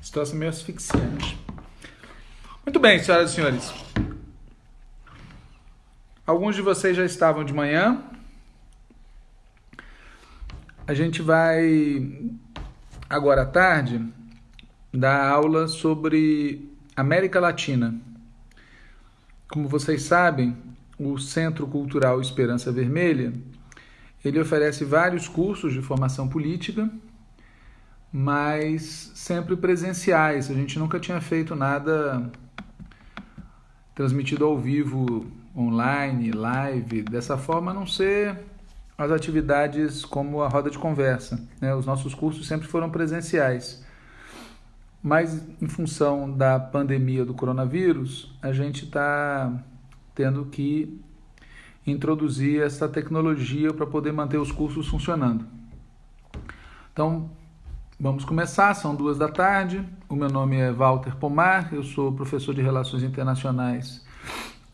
Situação meio asfixiante. Muito bem, senhoras e senhores. Alguns de vocês já estavam de manhã. A gente vai agora à tarde dar aula sobre América Latina. Como vocês sabem, o Centro Cultural Esperança Vermelha, ele oferece vários cursos de formação política, mas sempre presenciais. A gente nunca tinha feito nada transmitido ao vivo, online, live, dessa forma a não ser as atividades como a roda de conversa. Né? Os nossos cursos sempre foram presenciais. Mas em função da pandemia do coronavírus, a gente está tendo que introduzir essa tecnologia para poder manter os cursos funcionando. Então, vamos começar, são duas da tarde. O meu nome é Walter Pomar, eu sou professor de Relações Internacionais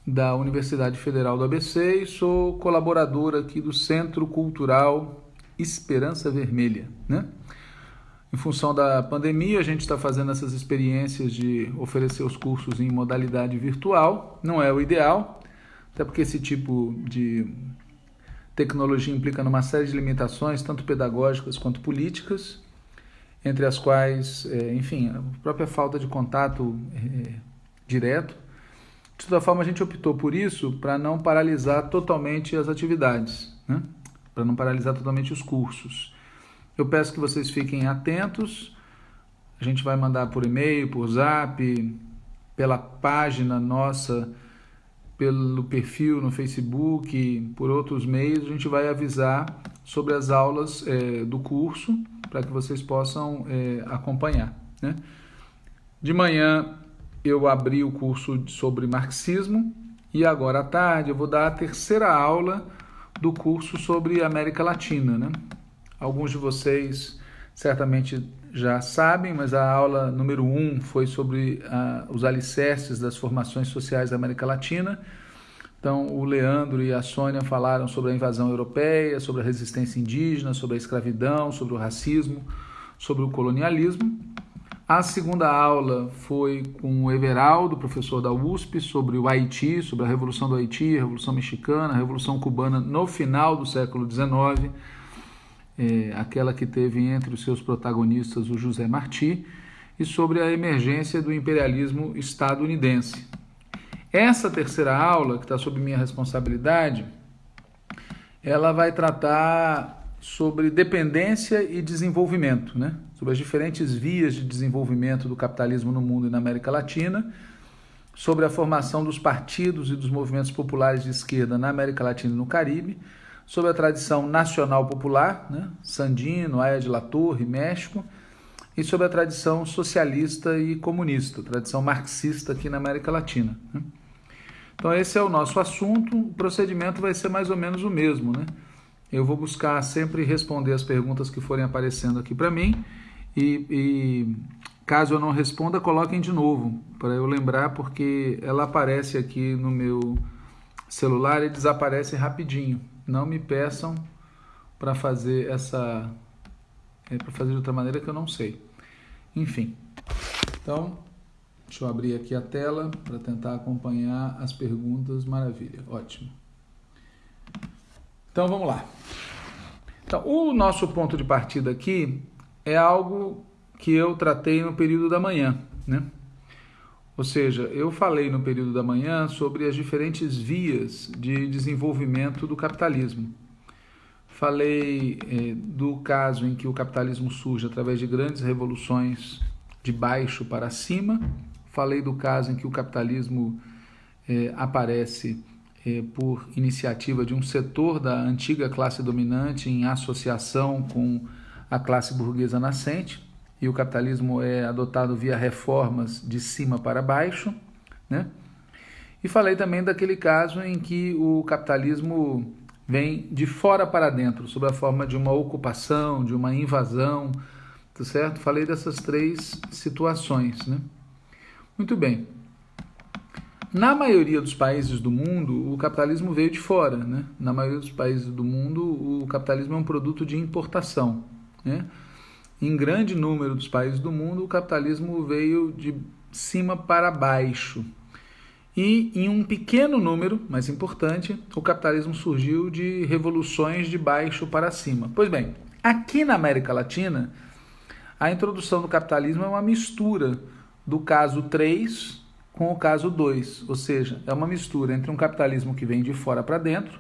da Universidade Federal do ABC e sou colaborador aqui do Centro Cultural Esperança Vermelha, né? Em função da pandemia, a gente está fazendo essas experiências de oferecer os cursos em modalidade virtual. Não é o ideal, até porque esse tipo de tecnologia implica numa série de limitações, tanto pedagógicas quanto políticas, entre as quais, é, enfim, a própria falta de contato é, direto. De toda forma, a gente optou por isso para não paralisar totalmente as atividades, né? para não paralisar totalmente os cursos. Eu peço que vocês fiquem atentos. A gente vai mandar por e-mail, por zap, pela página nossa, pelo perfil no Facebook, por outros meios. A gente vai avisar sobre as aulas é, do curso para que vocês possam é, acompanhar. Né? De manhã eu abri o curso sobre marxismo e agora à tarde eu vou dar a terceira aula do curso sobre América Latina. Né? Alguns de vocês certamente já sabem, mas a aula número 1 um foi sobre uh, os alicerces das formações sociais da América Latina. Então, o Leandro e a Sônia falaram sobre a invasão europeia, sobre a resistência indígena, sobre a escravidão, sobre o racismo, sobre o colonialismo. A segunda aula foi com o Everaldo, professor da USP, sobre o Haiti, sobre a Revolução do Haiti, a Revolução Mexicana, a Revolução Cubana no final do século XIX é, aquela que teve entre os seus protagonistas o José Martí, e sobre a emergência do imperialismo estadunidense. Essa terceira aula, que está sob minha responsabilidade, ela vai tratar sobre dependência e desenvolvimento, né? sobre as diferentes vias de desenvolvimento do capitalismo no mundo e na América Latina, sobre a formação dos partidos e dos movimentos populares de esquerda na América Latina e no Caribe, sobre a tradição nacional popular, né? Sandino, Aya de la Torre, México, e sobre a tradição socialista e comunista, tradição marxista aqui na América Latina. Né? Então esse é o nosso assunto, o procedimento vai ser mais ou menos o mesmo. Né? Eu vou buscar sempre responder as perguntas que forem aparecendo aqui para mim e, e caso eu não responda, coloquem de novo, para eu lembrar, porque ela aparece aqui no meu celular e desaparece rapidinho. Não me peçam para fazer essa é, para fazer de outra maneira que eu não sei. Enfim. Então, deixa eu abrir aqui a tela para tentar acompanhar as perguntas. Maravilha. Ótimo. Então, vamos lá. Então, o nosso ponto de partida aqui é algo que eu tratei no período da manhã, né? Ou seja, eu falei no período da manhã sobre as diferentes vias de desenvolvimento do capitalismo. Falei eh, do caso em que o capitalismo surge através de grandes revoluções de baixo para cima. Falei do caso em que o capitalismo eh, aparece eh, por iniciativa de um setor da antiga classe dominante em associação com a classe burguesa nascente e o capitalismo é adotado via reformas de cima para baixo, né? E falei também daquele caso em que o capitalismo vem de fora para dentro, sob a forma de uma ocupação, de uma invasão, tá certo? Falei dessas três situações, né? Muito bem. Na maioria dos países do mundo, o capitalismo veio de fora. Né? Na maioria dos países do mundo, o capitalismo é um produto de importação. Né? Em grande número dos países do mundo, o capitalismo veio de cima para baixo. E em um pequeno número, mas importante, o capitalismo surgiu de revoluções de baixo para cima. Pois bem, aqui na América Latina, a introdução do capitalismo é uma mistura do caso 3 com o caso 2, ou seja, é uma mistura entre um capitalismo que vem de fora para dentro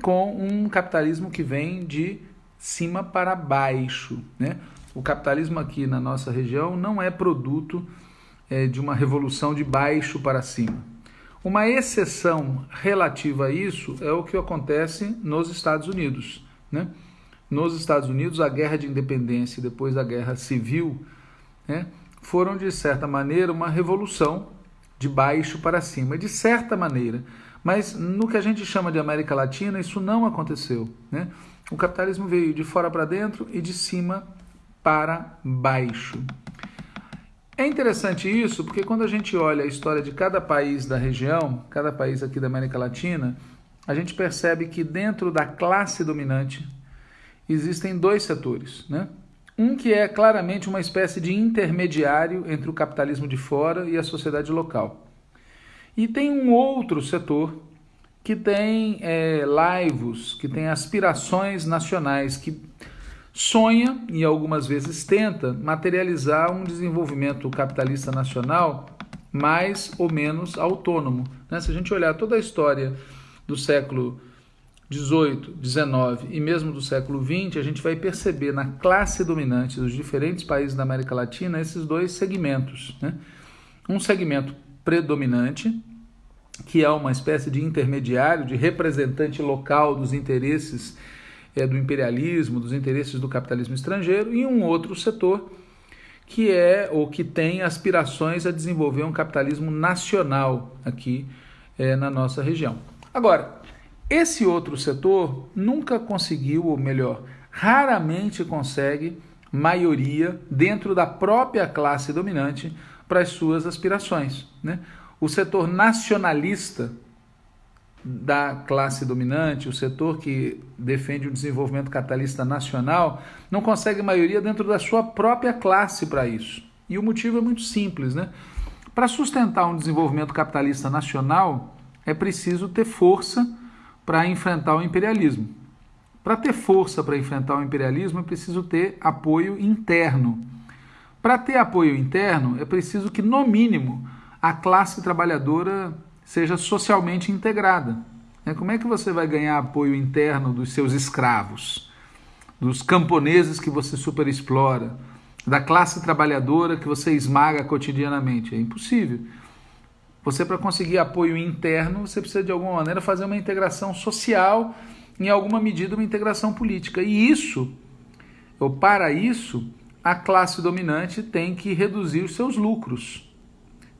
com um capitalismo que vem de cima para baixo. Né? O capitalismo aqui na nossa região não é produto é, de uma revolução de baixo para cima. Uma exceção relativa a isso é o que acontece nos Estados Unidos. Né? Nos Estados Unidos, a guerra de independência e depois a guerra civil né, foram, de certa maneira, uma revolução de baixo para cima, de certa maneira. Mas no que a gente chama de América Latina, isso não aconteceu. Né? O capitalismo veio de fora para dentro e de cima para baixo. É interessante isso porque quando a gente olha a história de cada país da região, cada país aqui da América Latina, a gente percebe que dentro da classe dominante existem dois setores. Né? Um que é claramente uma espécie de intermediário entre o capitalismo de fora e a sociedade local. E tem um outro setor que tem é, laivos, que tem aspirações nacionais, que sonha e algumas vezes tenta materializar um desenvolvimento capitalista nacional mais ou menos autônomo. Né? Se a gente olhar toda a história do século 18, 19 e mesmo do século 20, a gente vai perceber na classe dominante dos diferentes países da América Latina esses dois segmentos. Né? Um segmento predominante, que é uma espécie de intermediário, de representante local dos interesses é, do imperialismo, dos interesses do capitalismo estrangeiro, e um outro setor que é ou que tem aspirações a desenvolver um capitalismo nacional aqui é, na nossa região. Agora, esse outro setor nunca conseguiu, ou melhor, raramente consegue maioria dentro da própria classe dominante para as suas aspirações. Né? O setor nacionalista da classe dominante, o setor que defende o desenvolvimento capitalista nacional, não consegue maioria dentro da sua própria classe para isso. E o motivo é muito simples. Né? Para sustentar um desenvolvimento capitalista nacional, é preciso ter força para enfrentar o imperialismo. Para ter força para enfrentar o imperialismo, é preciso ter apoio interno. Para ter apoio interno, é preciso que, no mínimo, a classe trabalhadora seja socialmente integrada. Né? Como é que você vai ganhar apoio interno dos seus escravos, dos camponeses que você superexplora, da classe trabalhadora que você esmaga cotidianamente? É impossível. Você, para conseguir apoio interno, você precisa de alguma maneira fazer uma integração social, em alguma medida, uma integração política. E isso, ou para isso, a classe dominante tem que reduzir os seus lucros,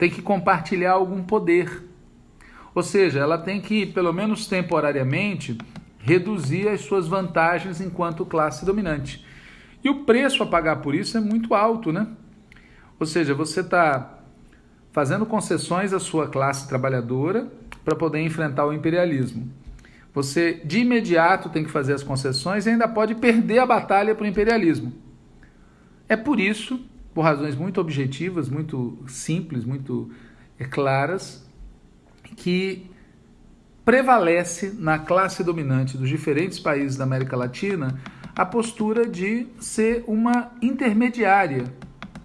tem que compartilhar algum poder. Ou seja, ela tem que, pelo menos temporariamente, reduzir as suas vantagens enquanto classe dominante. E o preço a pagar por isso é muito alto, né? Ou seja, você está fazendo concessões à sua classe trabalhadora para poder enfrentar o imperialismo. Você de imediato tem que fazer as concessões e ainda pode perder a batalha para o imperialismo. É por isso, por razões muito objetivas, muito simples, muito é, claras, que prevalece na classe dominante dos diferentes países da América Latina a postura de ser uma intermediária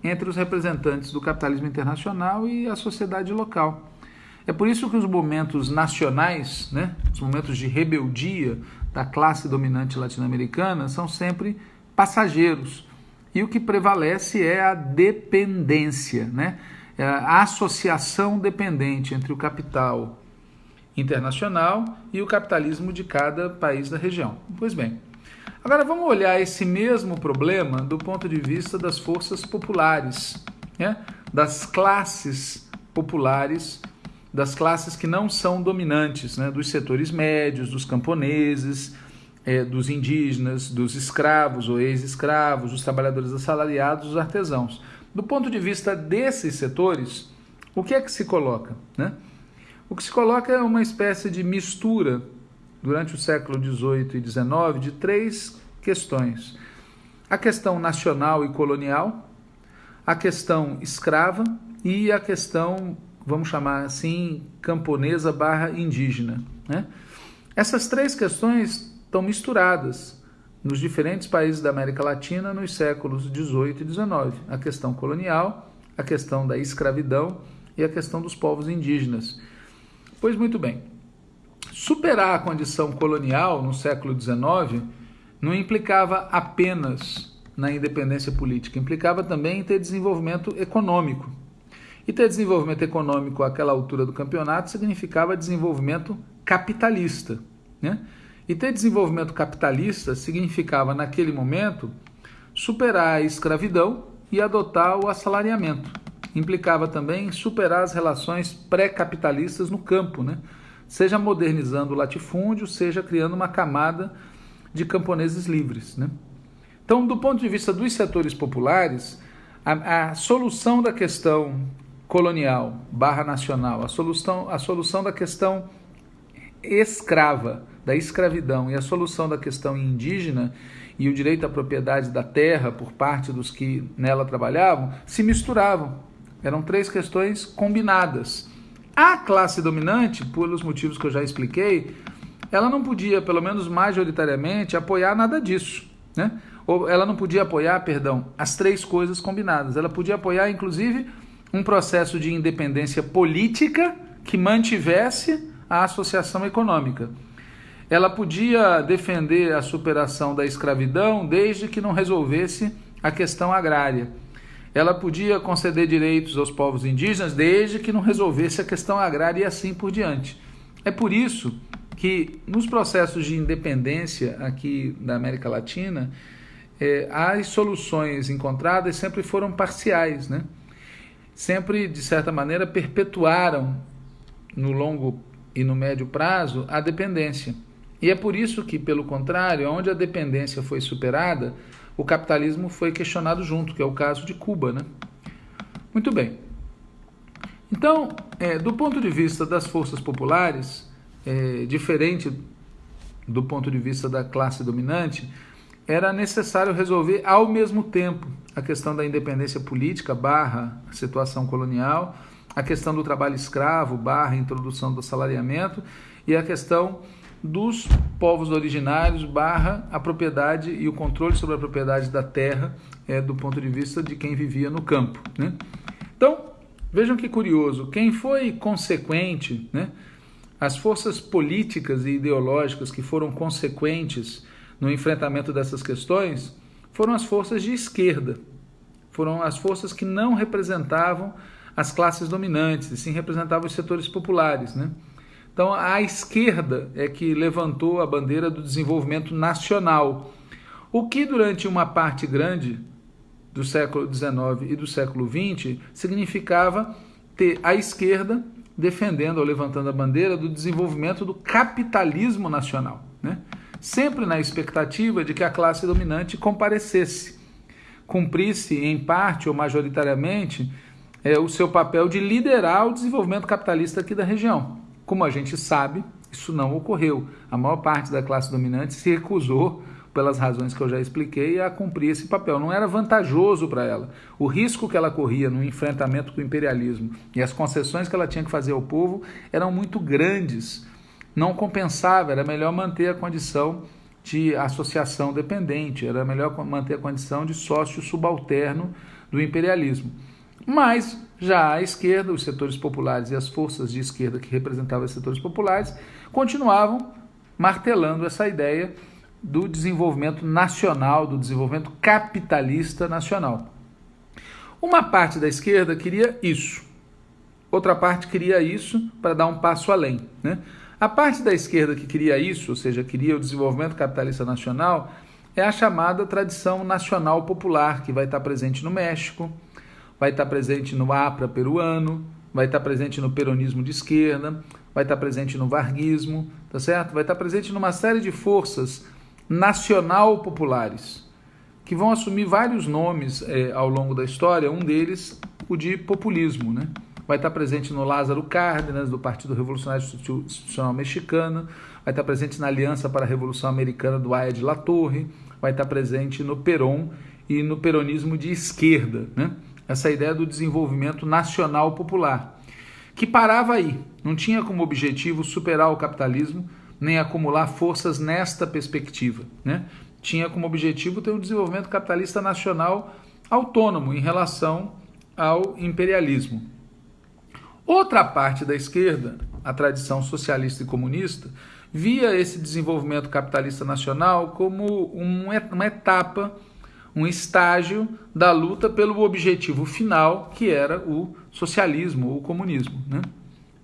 entre os representantes do capitalismo internacional e a sociedade local. É por isso que os momentos nacionais, né, os momentos de rebeldia da classe dominante latino-americana são sempre passageiros. E o que prevalece é a dependência, né? É a associação dependente entre o capital internacional e o capitalismo de cada país da região. Pois bem, Agora vamos olhar esse mesmo problema do ponto de vista das forças populares, né? das classes populares, das classes que não são dominantes, né? dos setores médios, dos camponeses, é, dos indígenas, dos escravos ou ex-escravos, dos trabalhadores assalariados, dos artesãos. Do ponto de vista desses setores, o que é que se coloca? Né? O que se coloca é uma espécie de mistura, durante o século XVIII e XIX, de três questões: a questão nacional e colonial, a questão escrava e a questão, vamos chamar assim, camponesa barra indígena. Né? Essas três questões estão misturadas nos diferentes países da América Latina nos séculos XVIII e XIX. A questão colonial, a questão da escravidão e a questão dos povos indígenas. Pois muito bem, superar a condição colonial no século XIX não implicava apenas na independência política, implicava também em ter desenvolvimento econômico. E ter desenvolvimento econômico àquela altura do campeonato significava desenvolvimento capitalista. Né? E ter desenvolvimento capitalista significava, naquele momento, superar a escravidão e adotar o assalariamento. Implicava também superar as relações pré-capitalistas no campo, né? seja modernizando o latifúndio, seja criando uma camada de camponeses livres. Né? Então, do ponto de vista dos setores populares, a, a solução da questão colonial barra nacional, a solução, a solução da questão escrava, da escravidão e a solução da questão indígena e o direito à propriedade da terra por parte dos que nela trabalhavam se misturavam. Eram três questões combinadas. A classe dominante, pelos motivos que eu já expliquei, ela não podia, pelo menos majoritariamente, apoiar nada disso. Né? Ou ela não podia apoiar, perdão, as três coisas combinadas. Ela podia apoiar, inclusive, um processo de independência política que mantivesse a associação econômica. Ela podia defender a superação da escravidão desde que não resolvesse a questão agrária. Ela podia conceder direitos aos povos indígenas desde que não resolvesse a questão agrária e assim por diante. É por isso que nos processos de independência aqui da América Latina, é, as soluções encontradas sempre foram parciais, né? sempre, de certa maneira, perpetuaram no longo e no médio prazo a dependência. E é por isso que, pelo contrário, onde a dependência foi superada, o capitalismo foi questionado junto, que é o caso de Cuba. Né? Muito bem. Então, é, do ponto de vista das forças populares, é, diferente do ponto de vista da classe dominante, era necessário resolver ao mesmo tempo a questão da independência política barra situação colonial a questão do trabalho escravo, barra introdução do salariamento, e a questão dos povos originários, barra a propriedade e o controle sobre a propriedade da terra, é, do ponto de vista de quem vivia no campo. Né? Então, vejam que curioso, quem foi consequente, né, as forças políticas e ideológicas que foram consequentes no enfrentamento dessas questões foram as forças de esquerda, foram as forças que não representavam as classes dominantes, e sim representava os setores populares. Né? Então, a esquerda é que levantou a bandeira do desenvolvimento nacional, o que durante uma parte grande do século XIX e do século XX significava ter a esquerda defendendo ou levantando a bandeira do desenvolvimento do capitalismo nacional, né? sempre na expectativa de que a classe dominante comparecesse, cumprisse em parte ou majoritariamente é, o seu papel de liderar o desenvolvimento capitalista aqui da região. Como a gente sabe, isso não ocorreu. A maior parte da classe dominante se recusou, pelas razões que eu já expliquei, a cumprir esse papel. Não era vantajoso para ela. O risco que ela corria no enfrentamento com o imperialismo e as concessões que ela tinha que fazer ao povo eram muito grandes. Não compensava, era melhor manter a condição de associação dependente, era melhor manter a condição de sócio subalterno do imperialismo. Mas já a esquerda, os setores populares e as forças de esquerda que representavam os setores populares continuavam martelando essa ideia do desenvolvimento nacional, do desenvolvimento capitalista nacional. Uma parte da esquerda queria isso, outra parte queria isso para dar um passo além. Né? A parte da esquerda que queria isso, ou seja, queria o desenvolvimento capitalista nacional, é a chamada tradição nacional popular, que vai estar presente no México, vai estar presente no APRA peruano, vai estar presente no peronismo de esquerda, vai estar presente no varguismo, tá certo? Vai estar presente numa série de forças nacional populares que vão assumir vários nomes é, ao longo da história, um deles o de populismo, né? vai estar presente no Lázaro Cárdenas, do Partido Revolucionário Institucional Mexicano, vai estar presente na Aliança para a Revolução Americana do Aya de La Torre, vai estar presente no Peron e no peronismo de esquerda. Né? Essa ideia do desenvolvimento nacional popular, que parava aí, não tinha como objetivo superar o capitalismo nem acumular forças nesta perspectiva. Né? Tinha como objetivo ter um desenvolvimento capitalista nacional autônomo em relação ao imperialismo. Outra parte da esquerda, a tradição socialista e comunista, via esse desenvolvimento capitalista nacional como uma etapa, um estágio da luta pelo objetivo final, que era o socialismo, o comunismo. Né?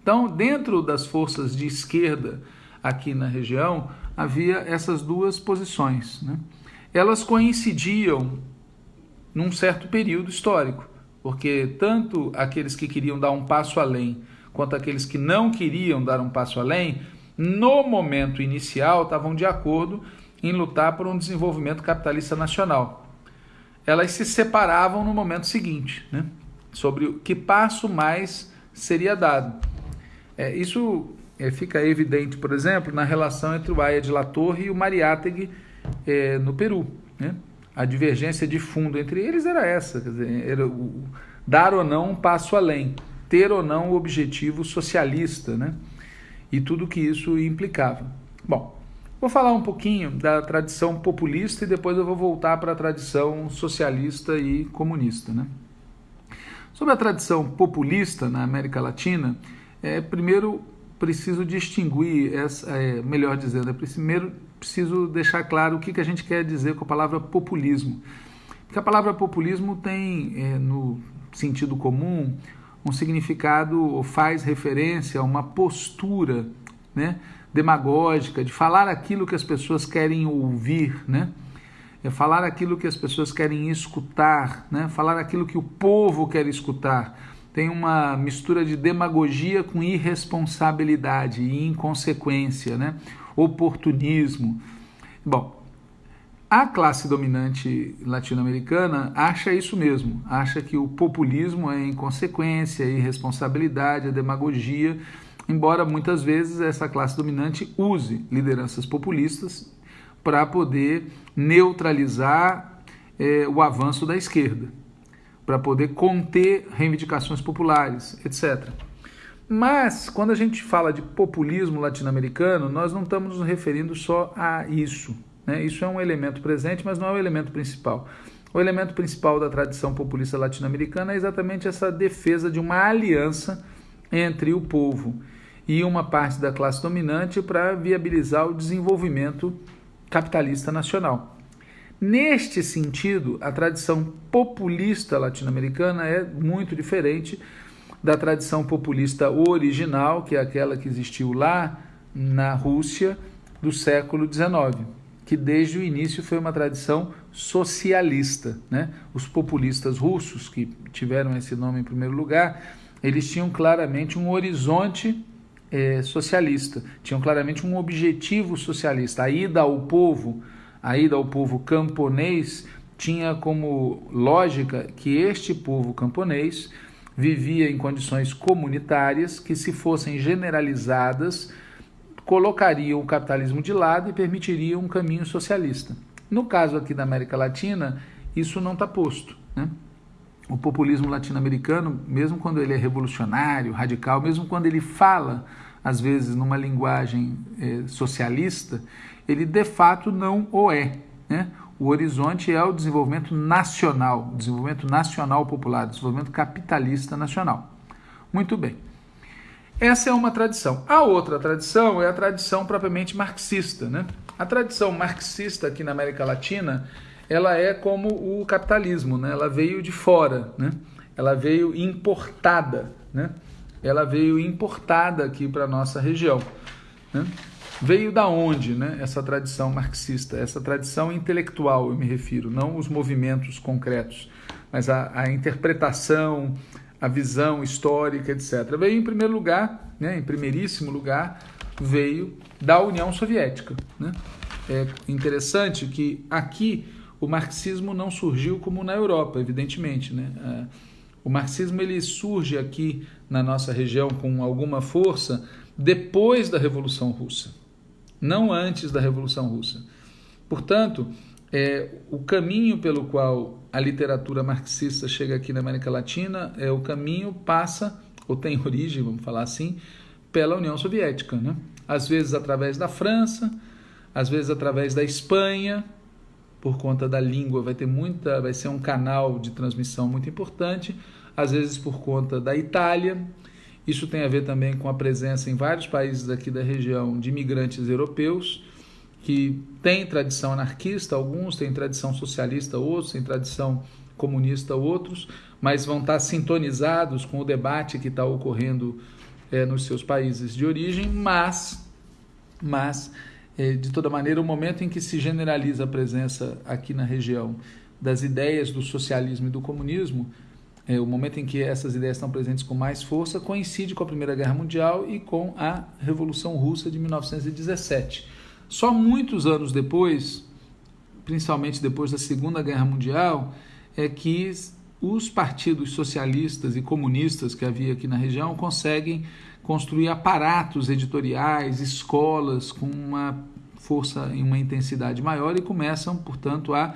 Então, dentro das forças de esquerda aqui na região, havia essas duas posições. Né? Elas coincidiam num certo período histórico, porque tanto aqueles que queriam dar um passo além quanto aqueles que não queriam dar um passo além, no momento inicial estavam de acordo em lutar por um desenvolvimento capitalista nacional. Elas se separavam no momento seguinte, né? sobre que passo mais seria dado. É, isso é, fica evidente, por exemplo, na relação entre o Aya de La Torre e o Mariátegui é, no Peru. Né? A divergência de fundo entre eles era essa, dizer, era o, dar ou não um passo além, ter ou não o objetivo socialista, né? e tudo que isso implicava. Bom, vou falar um pouquinho da tradição populista e depois eu vou voltar para a tradição socialista e comunista. Né? Sobre a tradição populista na América Latina, é, primeiro preciso distinguir, essa, é, melhor dizendo, é primeiro preciso deixar claro o que, que a gente quer dizer com a palavra populismo. Porque a palavra populismo tem, é, no sentido comum, um significado ou faz referência a uma postura né, demagógica de falar aquilo que as pessoas querem ouvir, né? É falar aquilo que as pessoas querem escutar, né? falar aquilo que o povo quer escutar tem uma mistura de demagogia com irresponsabilidade e inconsequência, né? oportunismo. Bom, a classe dominante latino-americana acha isso mesmo, acha que o populismo é inconsequência, irresponsabilidade, a demagogia, embora muitas vezes essa classe dominante use lideranças populistas para poder neutralizar eh, o avanço da esquerda para poder conter reivindicações populares, etc. Mas, quando a gente fala de populismo latino-americano, nós não estamos nos referindo só a isso. Né? Isso é um elemento presente, mas não é o elemento principal. O elemento principal da tradição populista latino-americana é exatamente essa defesa de uma aliança entre o povo e uma parte da classe dominante para viabilizar o desenvolvimento capitalista nacional. Neste sentido, a tradição populista latino-americana é muito diferente da tradição populista original, que é aquela que existiu lá na Rússia do século XIX, que desde o início foi uma tradição socialista. Né? Os populistas russos, que tiveram esse nome em primeiro lugar, eles tinham claramente um horizonte é, socialista, tinham claramente um objetivo socialista, a ida ao povo a ida ao povo camponês tinha como lógica que este povo camponês vivia em condições comunitárias que, se fossem generalizadas, colocariam o capitalismo de lado e permitiriam um caminho socialista. No caso aqui da América Latina, isso não está posto. Né? O populismo latino-americano, mesmo quando ele é revolucionário, radical, mesmo quando ele fala, às vezes, numa linguagem eh, socialista, ele de fato não o é. Né? O horizonte é o desenvolvimento nacional, desenvolvimento nacional popular, desenvolvimento capitalista nacional. Muito bem. Essa é uma tradição. A outra tradição é a tradição propriamente marxista. Né? A tradição marxista aqui na América Latina, ela é como o capitalismo, né? ela veio de fora, né? ela veio importada, né? ela veio importada aqui para a nossa região. Né? Veio da onde né, essa tradição marxista, essa tradição intelectual, eu me refiro, não os movimentos concretos, mas a, a interpretação, a visão histórica, etc. Veio em primeiro lugar, né, em primeiríssimo lugar, veio da União Soviética. Né? É interessante que aqui o marxismo não surgiu como na Europa, evidentemente. Né? O marxismo ele surge aqui na nossa região com alguma força depois da Revolução Russa, não antes da Revolução Russa. Portanto, é, o caminho pelo qual a literatura marxista chega aqui na América Latina é o caminho passa ou tem origem, vamos falar assim, pela União Soviética, né? Às vezes através da França, às vezes através da Espanha, por conta da língua vai ter muita, vai ser um canal de transmissão muito importante, às vezes por conta da Itália. Isso tem a ver também com a presença em vários países aqui da região de imigrantes europeus que têm tradição anarquista, alguns têm tradição socialista, outros têm tradição comunista, outros, mas vão estar sintonizados com o debate que está ocorrendo é, nos seus países de origem, mas, mas de toda maneira, o momento em que se generaliza a presença aqui na região das ideias do socialismo e do comunismo, é, o momento em que essas ideias estão presentes com mais força, coincide com a Primeira Guerra Mundial e com a Revolução Russa de 1917. Só muitos anos depois, principalmente depois da Segunda Guerra Mundial, é que os partidos socialistas e comunistas que havia aqui na região conseguem construir aparatos editoriais, escolas com uma força e uma intensidade maior e começam, portanto, a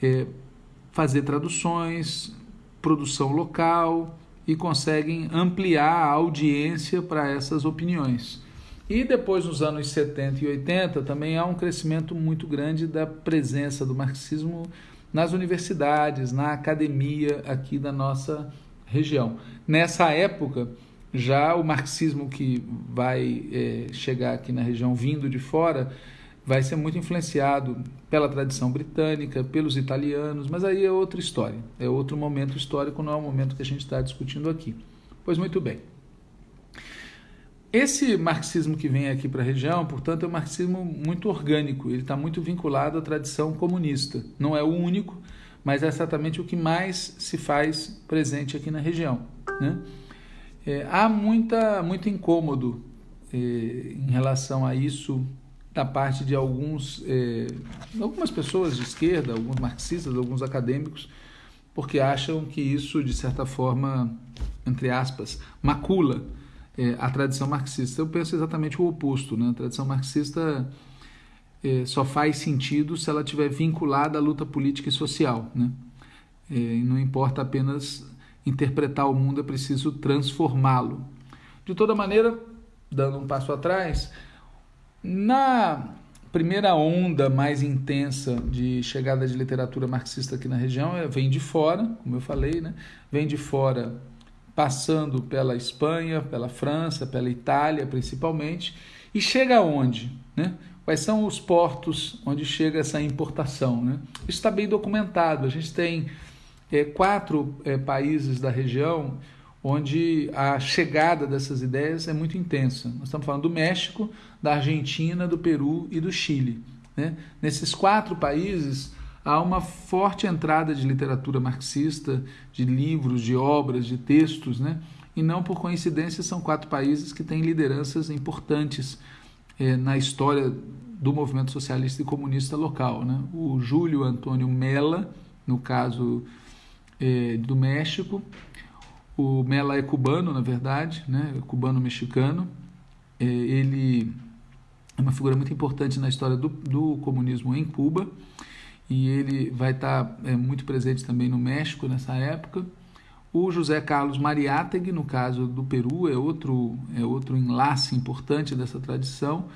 é, fazer traduções, produção local e conseguem ampliar a audiência para essas opiniões. E depois, nos anos 70 e 80, também há um crescimento muito grande da presença do marxismo nas universidades, na academia aqui da nossa região. Nessa época, já o marxismo que vai é, chegar aqui na região vindo de fora vai ser muito influenciado pela tradição britânica, pelos italianos, mas aí é outra história, é outro momento histórico, não é o momento que a gente está discutindo aqui. Pois muito bem. Esse marxismo que vem aqui para a região, portanto, é um marxismo muito orgânico, ele está muito vinculado à tradição comunista. Não é o único, mas é exatamente o que mais se faz presente aqui na região. Né? É, há muita, muito incômodo é, em relação a isso da parte de alguns, é, algumas pessoas de esquerda, alguns marxistas, alguns acadêmicos, porque acham que isso, de certa forma, entre aspas, macula é, a tradição marxista. Eu penso exatamente o oposto. Né? A tradição marxista é, só faz sentido se ela estiver vinculada à luta política e social. Né? É, não importa apenas interpretar o mundo, é preciso transformá-lo. De toda maneira, dando um passo atrás, na primeira onda mais intensa de chegada de literatura marxista aqui na região é, vem de fora, como eu falei, né? vem de fora passando pela Espanha, pela França, pela Itália principalmente, e chega aonde? Né? Quais são os portos onde chega essa importação? Né? Isso está bem documentado. A gente tem é, quatro é, países da região onde a chegada dessas ideias é muito intensa. Nós estamos falando do México, da Argentina, do Peru e do Chile. Né? Nesses quatro países, há uma forte entrada de literatura marxista, de livros, de obras, de textos, né? e não por coincidência são quatro países que têm lideranças importantes eh, na história do movimento socialista e comunista local. Né? O Júlio Antônio Mella, no caso eh, do México, o Mella é cubano, na verdade, né? É cubano-mexicano, eh, ele é uma figura muito importante na história do, do comunismo em Cuba, e ele vai estar é, muito presente também no México nessa época. O José Carlos Mariátegui, no caso do Peru, é outro, é outro enlace importante dessa tradição.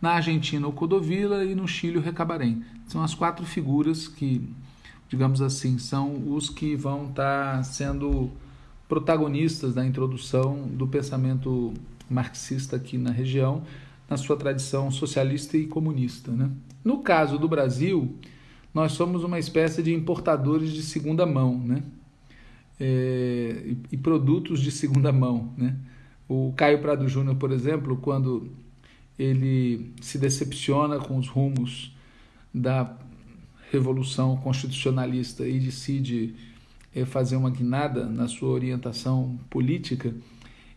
Na Argentina, o Codovila e no Chile, o Recabarém. São as quatro figuras que, digamos assim, são os que vão estar sendo protagonistas da introdução do pensamento marxista aqui na região, na sua tradição socialista e comunista. Né? No caso do Brasil, nós somos uma espécie de importadores de segunda mão, né? É, e, e, produtos de segunda mão, né? O Caio Prado Júnior, por exemplo, quando ele se decepciona com os rumos da revolução constitucionalista e decide é, fazer uma guinada na sua orientação política,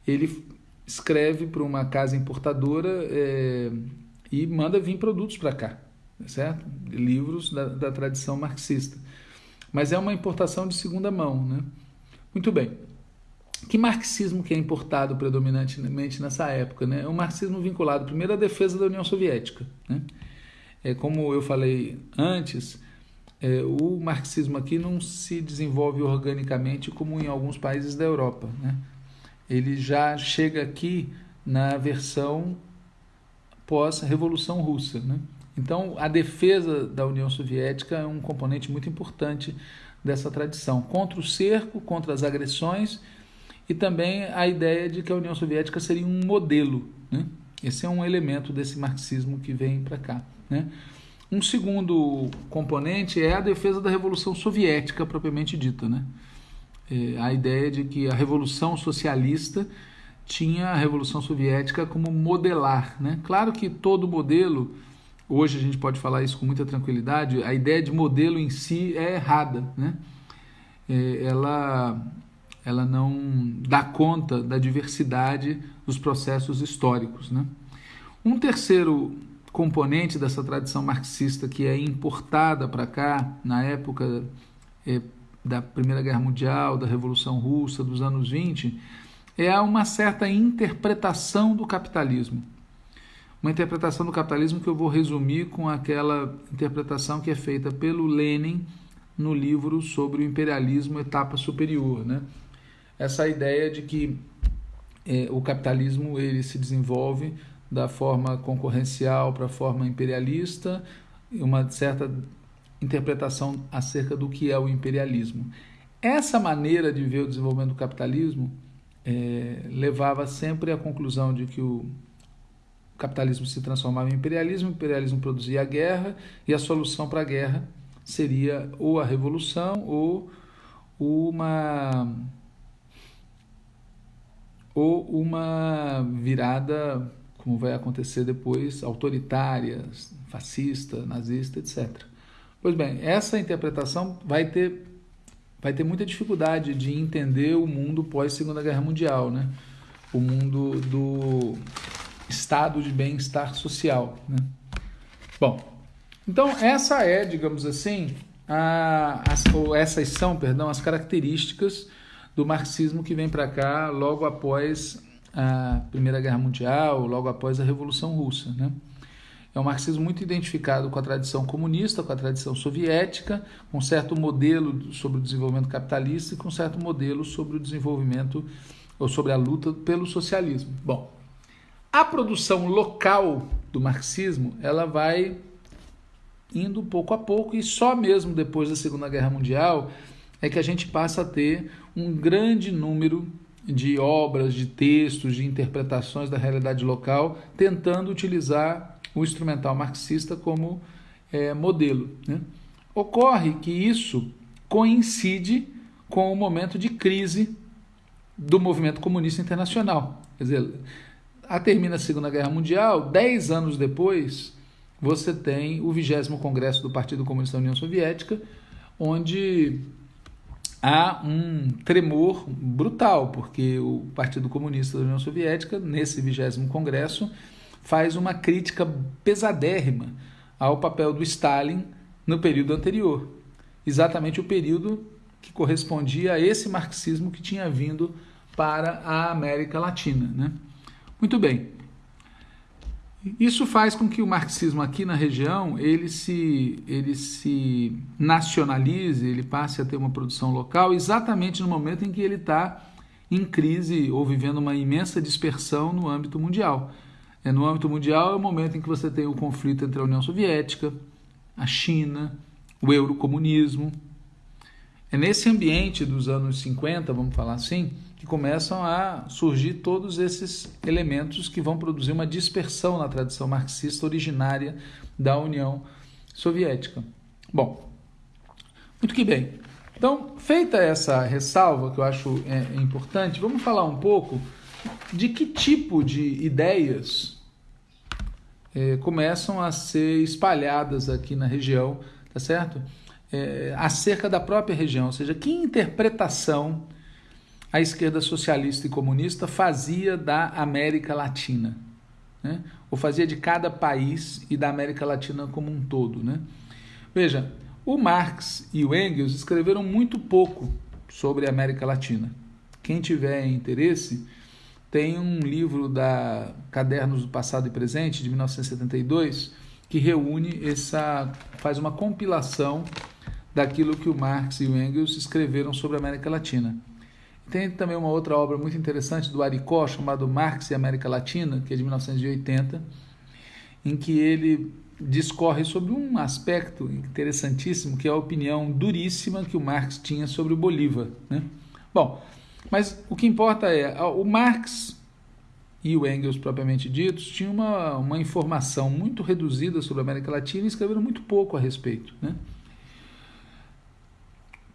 ele escreve para uma casa importadora é, e manda vir produtos para cá certo? Livros da, da tradição marxista. Mas é uma importação de segunda mão, né? Muito bem. Que marxismo que é importado predominantemente nessa época? Né? É um marxismo vinculado primeiro à defesa da União Soviética. Né? É, como eu falei antes, é, o marxismo aqui não se desenvolve organicamente como em alguns países da Europa. Né? Ele já chega aqui na versão pós-revolução russa. Né? Então, a defesa da União Soviética é um componente muito importante dessa tradição, contra o cerco, contra as agressões e também a ideia de que a União Soviética seria um modelo. Né? Esse é um elemento desse marxismo que vem para cá. Né? Um segundo componente é a defesa da Revolução Soviética propriamente dita. Né? É a ideia de que a Revolução Socialista tinha a Revolução Soviética como modelar. Né? Claro que todo modelo, hoje a gente pode falar isso com muita tranquilidade, a ideia de modelo em si é errada. Né? É, ela, ela não dá conta da diversidade dos processos históricos. Né? Um terceiro componente dessa tradição marxista que é importada para cá na época é, da Primeira Guerra Mundial, da Revolução Russa, dos anos 20, é uma certa interpretação do capitalismo. Uma interpretação do capitalismo que eu vou resumir com aquela interpretação que é feita pelo Lenin no livro sobre o imperialismo etapa superior, né? Essa ideia de que é, o capitalismo ele se desenvolve da forma concorrencial para a forma imperialista, uma certa interpretação acerca do que é o imperialismo. Essa maneira de ver o desenvolvimento do capitalismo é, levava sempre à conclusão de que o capitalismo se transformava em imperialismo, o imperialismo produzia a guerra e a solução para a guerra seria ou a revolução ou uma ou uma virada como vai acontecer depois, autoritária, fascista, nazista, etc. Pois bem, essa interpretação vai ter, vai ter muita dificuldade de entender o mundo pós Segunda Guerra Mundial, né? o mundo do estado de bem-estar social. Né? Bom, então essa é, digamos assim, a, as, ou essas são, perdão, as características do marxismo que vem para cá logo após a Primeira Guerra Mundial, logo após a Revolução Russa. Né? É um marxismo muito identificado com a tradição comunista, com a tradição soviética, com um certo modelo sobre o desenvolvimento capitalista e com um certo modelo sobre o desenvolvimento ou sobre a luta pelo socialismo. Bom, a produção local do marxismo ela vai indo pouco a pouco e só mesmo depois da Segunda Guerra Mundial é que a gente passa a ter um grande número de obras, de textos, de interpretações da realidade local, tentando utilizar o instrumental marxista como é, modelo. Né? Ocorre que isso coincide com o momento de crise do movimento comunista internacional. Quer dizer, a termina a Segunda Guerra Mundial, dez anos depois, você tem o vigésimo Congresso do Partido Comunista da União Soviética, onde há um tremor brutal, porque o Partido Comunista da União Soviética, nesse vigésimo congresso, faz uma crítica pesadérrima ao papel do Stalin no período anterior, exatamente o período que correspondia a esse marxismo que tinha vindo para a América Latina. Né? Muito bem. Isso faz com que o marxismo aqui na região ele se, ele se nacionalize, ele passe a ter uma produção local exatamente no momento em que ele está em crise ou vivendo uma imensa dispersão no âmbito mundial. É, no âmbito mundial é o momento em que você tem o conflito entre a União Soviética, a China, o eurocomunismo. É nesse ambiente dos anos 50, vamos falar assim, que começam a surgir todos esses elementos que vão produzir uma dispersão na tradição marxista originária da União Soviética. Bom, muito que bem. Então, feita essa ressalva, que eu acho é, é importante, vamos falar um pouco de que tipo de ideias é, começam a ser espalhadas aqui na região, tá certo? É, acerca da própria região, ou seja, que interpretação a esquerda socialista e comunista fazia da América Latina, né? ou fazia de cada país e da América Latina como um todo. Né? Veja, o Marx e o Engels escreveram muito pouco sobre a América Latina. Quem tiver interesse, tem um livro da Cadernos do Passado e Presente, de 1972, que reúne essa. faz uma compilação daquilo que o Marx e o Engels escreveram sobre a América Latina. Tem também uma outra obra muito interessante do Aricó, chamado Marx e América Latina, que é de 1980, em que ele discorre sobre um aspecto interessantíssimo, que é a opinião duríssima que o Marx tinha sobre o Bolívar. Né? Bom, mas o que importa é, o Marx e o Engels propriamente ditos tinham uma, uma informação muito reduzida sobre a América Latina e escreveram muito pouco a respeito. Né?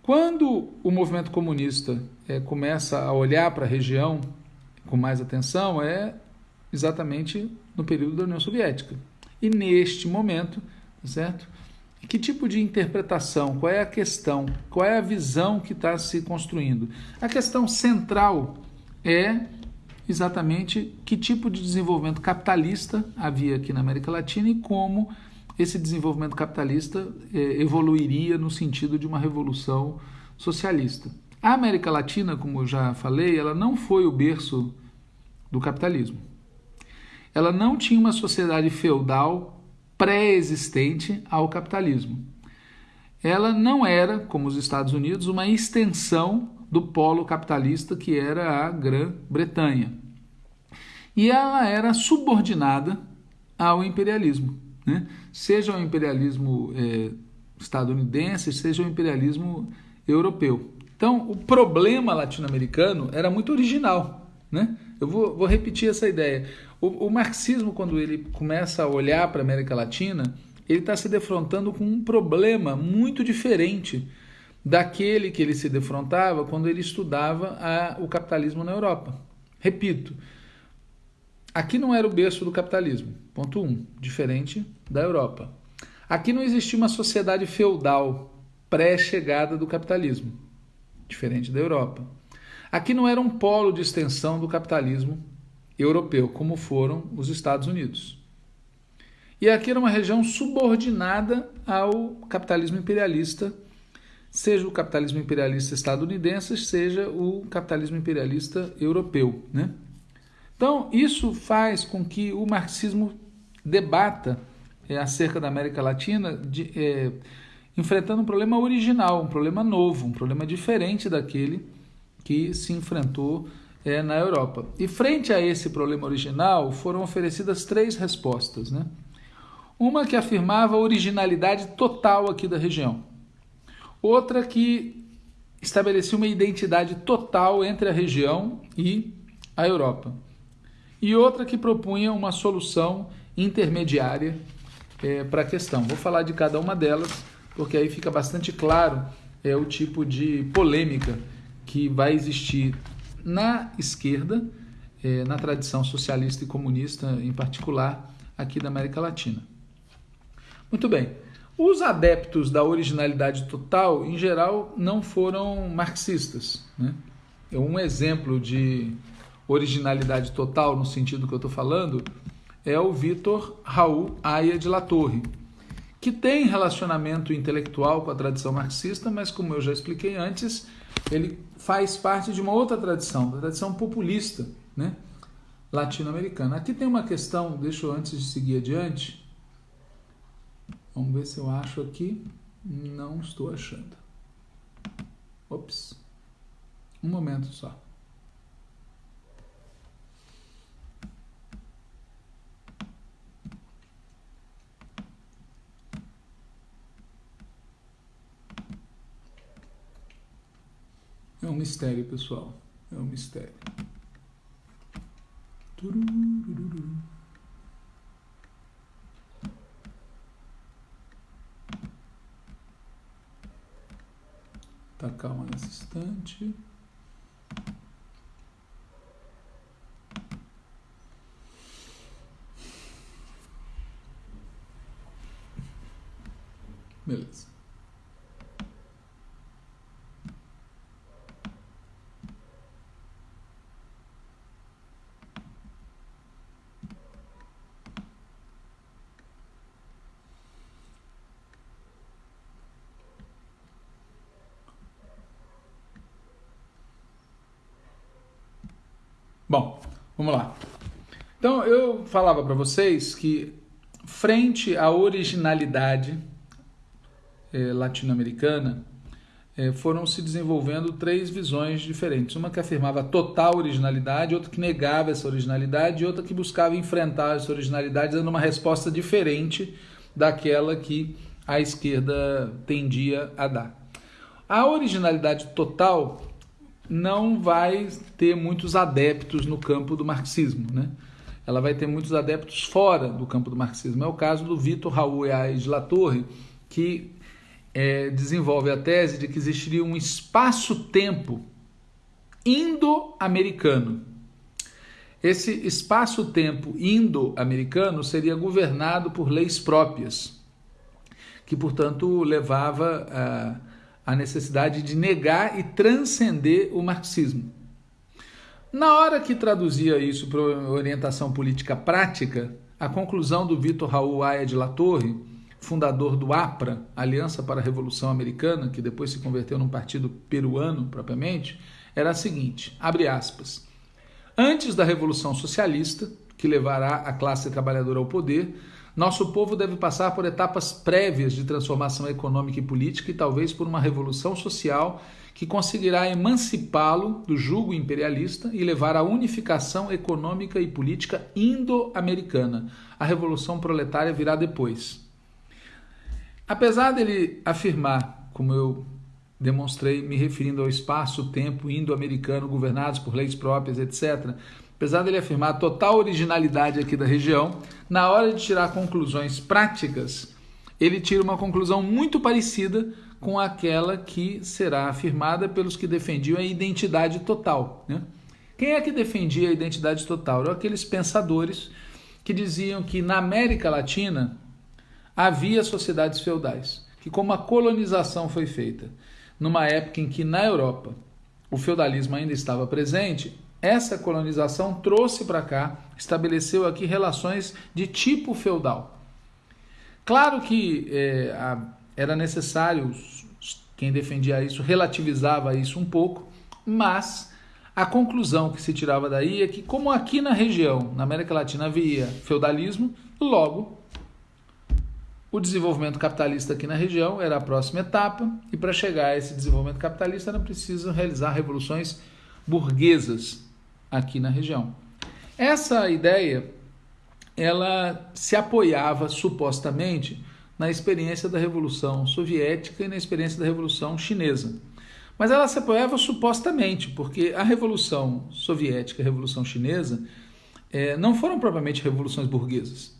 Quando o movimento comunista é, começa a olhar para a região com mais atenção, é exatamente no período da União Soviética. E neste momento, tá certo? Que tipo de interpretação? Qual é a questão? Qual é a visão que está se construindo? A questão central é exatamente que tipo de desenvolvimento capitalista havia aqui na América Latina e como esse desenvolvimento capitalista eh, evoluiria no sentido de uma revolução socialista. A América Latina, como eu já falei, ela não foi o berço do capitalismo. Ela não tinha uma sociedade feudal pré-existente ao capitalismo. Ela não era, como os Estados Unidos, uma extensão do polo capitalista que era a Grã-Bretanha. E ela era subordinada ao imperialismo né? seja o imperialismo é, estadunidense, seja o imperialismo europeu. Então, o problema latino-americano era muito original. Né? Eu vou, vou repetir essa ideia. O, o, marxismo, quando ele começa a olhar para a América Latina, ele está se defrontando com um problema muito diferente daquele que ele se defrontava quando ele estudava a, o capitalismo na Europa. Repito, Aqui não era o berço do capitalismo. Ponto 1. Um, diferente da Europa. Aqui não existia uma sociedade feudal pré-chegada do capitalismo. Diferente da Europa. Aqui não era um polo de extensão do capitalismo europeu, como foram os Estados Unidos. E aqui era uma região subordinada ao capitalismo imperialista, seja o capitalismo imperialista estadunidense, seja o capitalismo imperialista europeu. Né? Então, isso faz com que o marxismo debata é, acerca da América Latina, de, é, enfrentando um problema original, um problema novo, um problema diferente daquele que se enfrentou é, na Europa. E frente a esse problema original, foram oferecidas três respostas. Né? Uma que afirmava a originalidade total aqui da região. Outra que estabelecia uma identidade total entre a região e a Europa e outra que propunha uma solução intermediária é, para a questão. Vou falar de cada uma delas, porque aí fica bastante claro é, o tipo de polêmica que vai existir na esquerda, é, na tradição socialista e comunista em particular, aqui da América Latina. Muito bem. Os adeptos da originalidade total, em geral, não foram marxistas. Né? É um exemplo de originalidade total, no sentido que eu estou falando, é o Vitor Raul Aya de La Torre, que tem relacionamento intelectual com a tradição marxista, mas como eu já expliquei antes, ele faz parte de uma outra tradição, da tradição populista, né? latino-americana. Aqui tem uma questão, deixa eu antes de seguir adiante. Vamos ver se eu acho aqui. Não estou achando. Ops. Um momento só. Um mistério, pessoal. É um mistério. Tá calma nesse instante. Beleza. Bom, vamos lá. Então eu falava para vocês que frente à originalidade eh, latino-americana eh, foram se desenvolvendo três visões diferentes. Uma que afirmava total originalidade, outra que negava essa originalidade e outra que buscava enfrentar essa originalidade dando uma resposta diferente daquela que a esquerda tendia a dar. A originalidade total não vai ter muitos adeptos no campo do marxismo, né? Ela vai ter muitos adeptos fora do campo do marxismo. É o caso do Vitor Raul Aires de La Torre, que é, desenvolve a tese de que existiria um espaço-tempo indo-americano. Esse espaço-tempo indo-americano seria governado por leis próprias, que, portanto, levava a, a necessidade de negar e transcender o marxismo. Na hora que traduzia isso para orientação política prática, a conclusão do Vitor Raul Aya de La Torre, fundador do APRA, Aliança para a Revolução Americana, que depois se converteu num partido peruano propriamente, era a seguinte: abre aspas. Antes da Revolução Socialista, que levará a classe trabalhadora ao poder, nosso povo deve passar por etapas prévias de transformação econômica e política e talvez por uma revolução social que conseguirá emancipá-lo do jugo imperialista e levar à unificação econômica e política indo-americana. A revolução proletária virá depois. Apesar dele afirmar, como eu demonstrei me referindo ao espaço-tempo indo-americano governados por leis próprias, etc., apesar dele afirmar a total originalidade aqui da região, na hora de tirar conclusões práticas, ele tira uma conclusão muito parecida com aquela que será afirmada pelos que defendiam a identidade total. Né? Quem é que defendia a identidade total? Eram aqueles pensadores que diziam que na América Latina havia sociedades feudais, que como a colonização foi feita numa época em que na Europa o feudalismo ainda estava presente, essa colonização trouxe para cá, estabeleceu aqui relações de tipo feudal. Claro que é, a, era necessário, quem defendia isso relativizava isso um pouco, mas a conclusão que se tirava daí é que, como aqui na região, na América Latina, havia feudalismo, logo o desenvolvimento capitalista aqui na região era a próxima etapa, e para chegar a esse desenvolvimento capitalista era preciso realizar revoluções burguesas aqui na região. Essa ideia ela se apoiava supostamente na experiência da Revolução Soviética e na experiência da Revolução Chinesa. Mas ela se apoiava supostamente, porque a Revolução Soviética e a Revolução Chinesa é, não foram propriamente revoluções burguesas.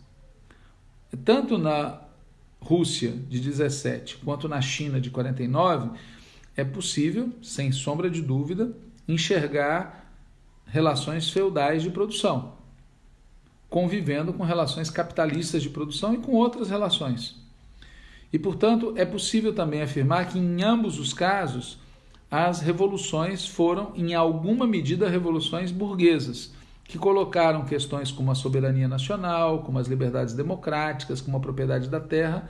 Tanto na Rússia de 17 quanto na China de 49, é possível, sem sombra de dúvida, enxergar relações feudais de produção, convivendo com relações capitalistas de produção e com outras relações. E, portanto, é possível também afirmar que em ambos os casos as revoluções foram, em alguma medida, revoluções burguesas, que colocaram questões como a soberania nacional, como as liberdades democráticas, como a propriedade da terra,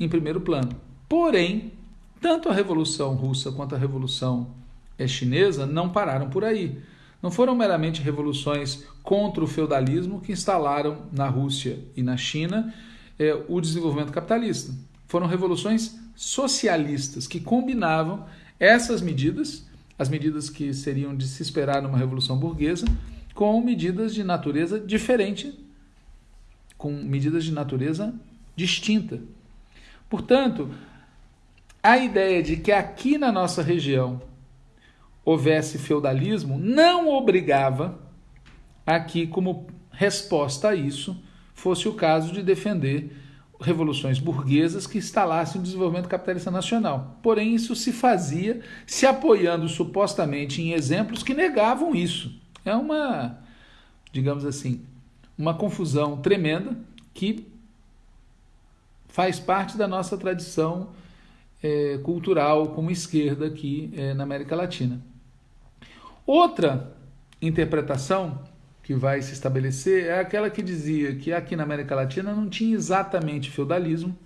em primeiro plano. Porém, tanto a Revolução Russa quanto a Revolução Chinesa não pararam por aí. Não foram meramente revoluções contra o feudalismo que instalaram na Rússia e na China é, o desenvolvimento capitalista. Foram revoluções socialistas que combinavam essas medidas, as medidas que seriam de se esperar numa revolução burguesa, com medidas de natureza diferente, com medidas de natureza distinta. Portanto, a ideia de que aqui na nossa região houvesse feudalismo, não obrigava a que, como resposta a isso, fosse o caso de defender revoluções burguesas que instalassem o desenvolvimento capitalista nacional. Porém, isso se fazia se apoiando supostamente em exemplos que negavam isso. É uma, digamos assim, uma confusão tremenda que faz parte da nossa tradição é, cultural como esquerda aqui é, na América Latina. Outra interpretação que vai se estabelecer é aquela que dizia que aqui na América Latina não tinha exatamente feudalismo,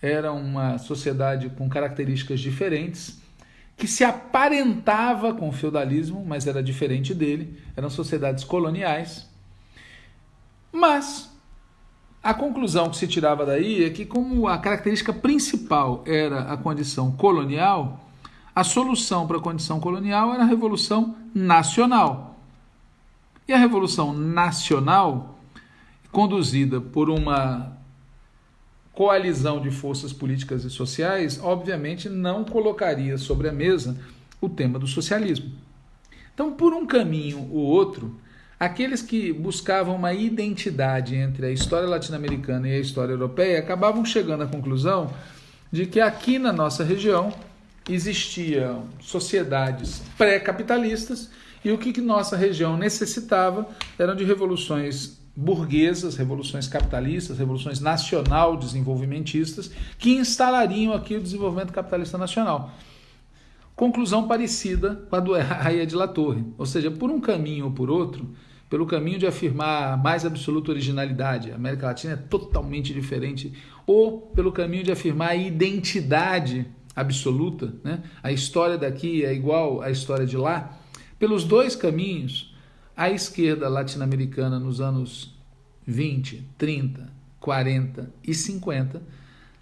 era uma sociedade com características diferentes, que se aparentava com o feudalismo, mas era diferente dele, eram sociedades coloniais. Mas a conclusão que se tirava daí é que, como a característica principal era a condição colonial, a solução para a condição colonial era a revolução nacional. E a revolução nacional, conduzida por uma coalizão de forças políticas e sociais, obviamente não colocaria sobre a mesa o tema do socialismo. Então, por um caminho ou outro, aqueles que buscavam uma identidade entre a história latino-americana e a história europeia acabavam chegando à conclusão de que aqui na nossa região existiam sociedades pré-capitalistas e o que, que nossa região necessitava eram de revoluções burguesas, revoluções capitalistas, revoluções nacional desenvolvimentistas, que instalariam aqui o desenvolvimento capitalista nacional. Conclusão parecida com a do Raia de La Torre, ou seja, por um caminho ou por outro, pelo caminho de afirmar mais absoluta originalidade, a América Latina é totalmente diferente, ou pelo caminho de afirmar a identidade absoluta, né? a história daqui é igual à história de lá, pelos dois caminhos, a esquerda latino-americana nos anos 20, 30, 40 e 50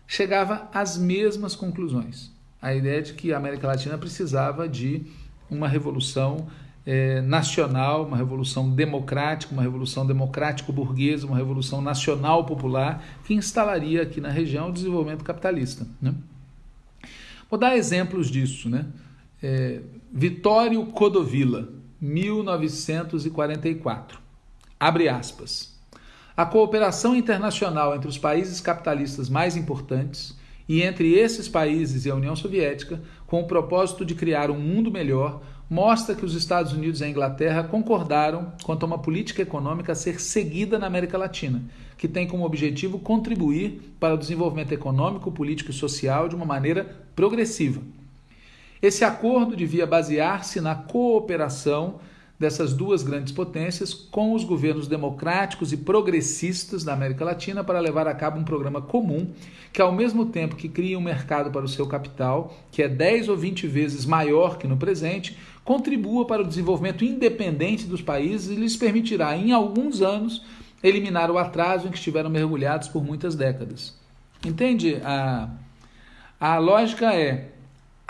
chegava às mesmas conclusões. A ideia de que a América Latina precisava de uma revolução é, nacional, uma revolução democrática, uma revolução democrático-burguesa, uma revolução nacional popular que instalaria aqui na região o desenvolvimento capitalista. Né? Vou dar exemplos disso. Né? É, Vitório Codovilla, 1944. Abre aspas. A cooperação internacional entre os países capitalistas mais importantes e entre esses países e a União Soviética, com o propósito de criar um mundo melhor, mostra que os Estados Unidos e a Inglaterra concordaram quanto a uma política econômica a ser seguida na América Latina, que tem como objetivo contribuir para o desenvolvimento econômico, político e social de uma maneira progressiva esse acordo devia basear-se na cooperação dessas duas grandes potências com os governos democráticos e progressistas da América Latina para levar a cabo um programa comum que, ao mesmo tempo que cria um mercado para o seu capital, que é 10 ou 20 vezes maior que no presente, contribua para o desenvolvimento independente dos países e lhes permitirá, em alguns anos, eliminar o atraso em que estiveram mergulhados por muitas décadas. Entende? A, a lógica é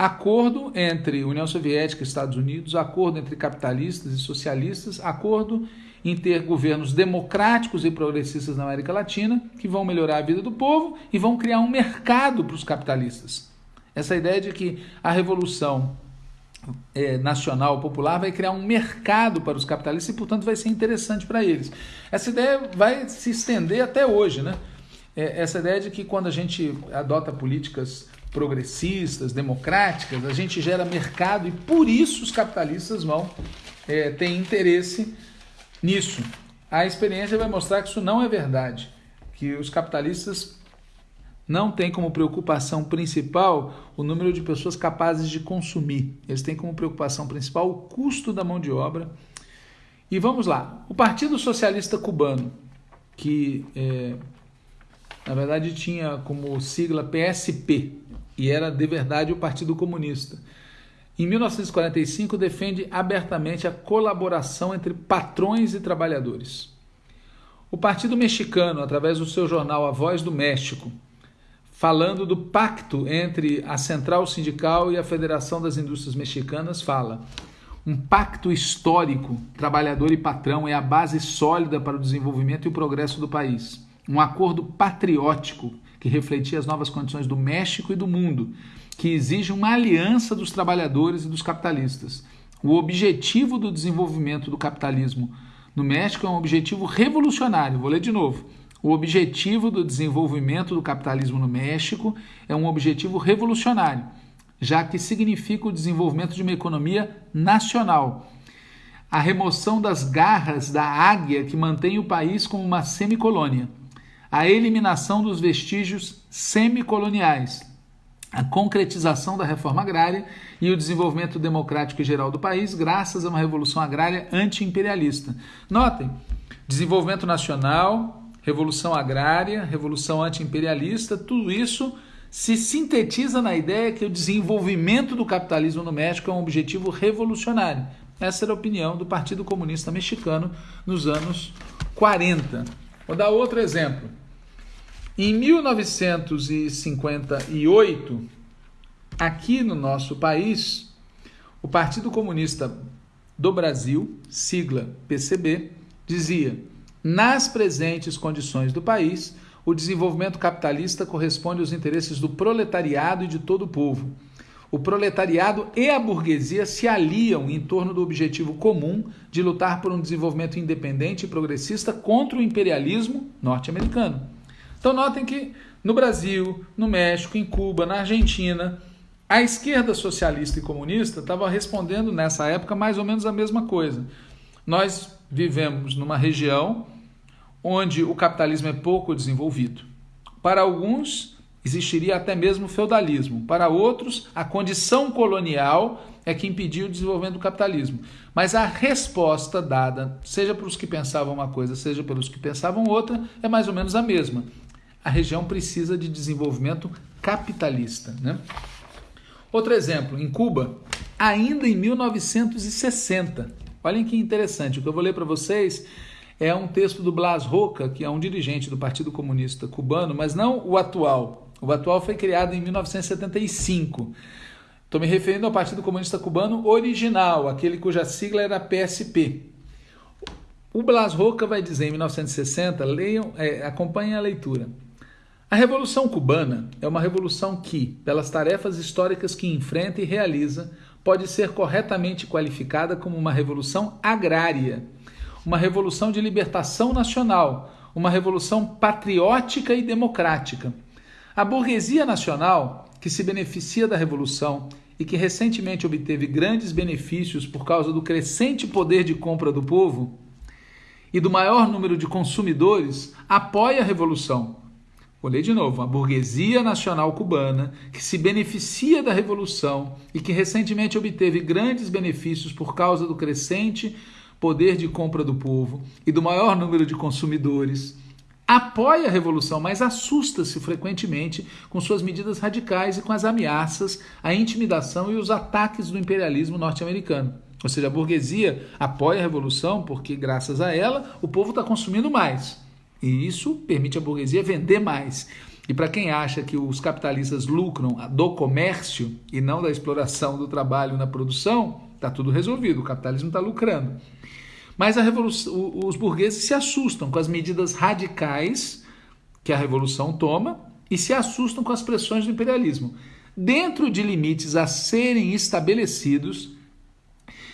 acordo entre União Soviética e Estados Unidos, acordo entre capitalistas e socialistas, acordo em ter governos democráticos e progressistas na América Latina que vão melhorar a vida do povo e vão criar um mercado para os capitalistas. Essa ideia de que a revolução é, nacional popular vai criar um mercado para os capitalistas e, portanto, vai ser interessante para eles. Essa ideia vai se estender até hoje, né? É, essa ideia de que quando a gente adota políticas progressistas, democráticas, a gente gera mercado e por isso os capitalistas vão é, ter interesse nisso. A experiência vai mostrar que isso não é verdade, que os capitalistas não têm como preocupação principal o número de pessoas capazes de consumir. Eles têm como preocupação principal o custo da mão de obra. E vamos lá, o Partido Socialista Cubano, que é, na verdade tinha como sigla PSP, e era de verdade o Partido Comunista. Em 1945, defende abertamente a colaboração entre patrões e trabalhadores. O Partido Mexicano, através do seu jornal A Voz do México, falando do pacto entre a Central Sindical e a Federação das Indústrias Mexicanas, fala: um pacto histórico, trabalhador e patrão, é a base sólida para o desenvolvimento e o progresso do país. Um acordo patriótico que refletia as novas condições do México e do mundo, que exige uma aliança dos trabalhadores e dos capitalistas. O objetivo do desenvolvimento do capitalismo no México é um objetivo revolucionário. Vou ler de novo. O objetivo do desenvolvimento do capitalismo no México é um objetivo revolucionário, já que significa o desenvolvimento de uma economia nacional. A remoção das garras da águia que mantém o país como uma semicolônia a eliminação dos vestígios semicoloniais, a concretização da reforma agrária e o desenvolvimento democrático e geral do país, graças a uma revolução agrária anti-imperialista. Notem, desenvolvimento nacional, revolução agrária, revolução anti-imperialista, tudo isso se sintetiza na ideia que o desenvolvimento do capitalismo no México é um objetivo revolucionário. Essa era a opinião do Partido Comunista Mexicano nos anos 40. Vou dar outro exemplo. Em 1958, aqui no nosso país, o Partido Comunista do Brasil, sigla PCB, dizia: nas presentes condições do país, o desenvolvimento capitalista corresponde aos interesses do proletariado e de todo o povo. O proletariado e a burguesia se aliam em torno do objetivo comum de lutar por um desenvolvimento independente e progressista contra o imperialismo norte-americano. Então, notem que no Brasil, no México, em Cuba, na Argentina, a esquerda socialista e comunista estava respondendo nessa época mais ou menos a mesma coisa. Nós vivemos numa região onde o capitalismo é pouco desenvolvido. Para alguns, existiria até mesmo feudalismo. Para outros, a condição colonial é que impediu o desenvolvimento do capitalismo. Mas a resposta dada, seja para os que pensavam uma coisa, seja pelos que pensavam outra, é mais ou menos a mesma. A região precisa de desenvolvimento capitalista. Né? Outro exemplo, em Cuba, ainda em 1960. Olhem que interessante, o que eu vou ler para vocês é um texto do Blas Roca, que é um dirigente do Partido Comunista Cubano, mas não o atual. O atual foi criado em 1975. Estou me referindo ao Partido Comunista Cubano original, aquele cuja sigla era PSP. O Blas Roca vai dizer em 1960, leiam, é, acompanhem a leitura. A Revolução Cubana é uma revolução que, pelas tarefas históricas que enfrenta e realiza, pode ser corretamente qualificada como uma revolução agrária uma revolução de libertação nacional, uma revolução patriótica e democrática. A burguesia nacional, que se beneficia da revolução e que recentemente obteve grandes benefícios por causa do crescente poder de compra do povo e do maior número de consumidores, apoia a revolução. Vou ler de novo. A burguesia nacional cubana, que se beneficia da revolução e que recentemente obteve grandes benefícios por causa do crescente poder de compra do povo e do maior número de consumidores, apoia a revolução, mas assusta-se frequentemente com suas medidas radicais e com as ameaças, a intimidação e os ataques do imperialismo norte-americano. Ou seja, a burguesia apoia a revolução porque, graças a ela, o povo está consumindo mais. E isso permite à burguesia vender mais. E para quem acha que os capitalistas lucram do comércio e não da exploração do trabalho na produção, está tudo resolvido, o capitalismo está lucrando. Mas os burgueses se assustam com as medidas radicais que a revolução toma e se assustam com as pressões do imperialismo. Dentro de limites a serem estabelecidos,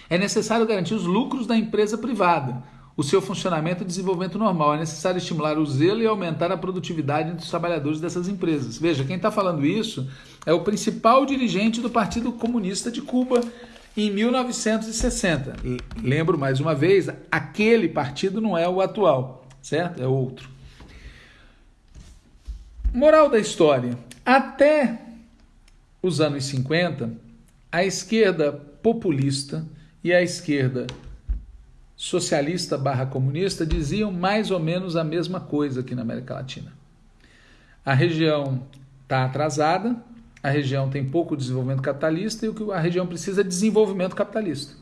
é necessário garantir os lucros da empresa privada, o seu funcionamento e desenvolvimento normal. É necessário estimular o zelo e aumentar a produtividade dos trabalhadores dessas empresas. Veja, quem está falando isso é o principal dirigente do Partido Comunista de Cuba, em 1960. Lembro mais uma vez, aquele partido não é o atual, certo? É outro. Moral da história: até os anos 50, a esquerda populista e a esquerda socialista barra comunista diziam mais ou menos a mesma coisa aqui na América Latina. A região está atrasada, a região tem pouco desenvolvimento capitalista e o que a região precisa é desenvolvimento capitalista.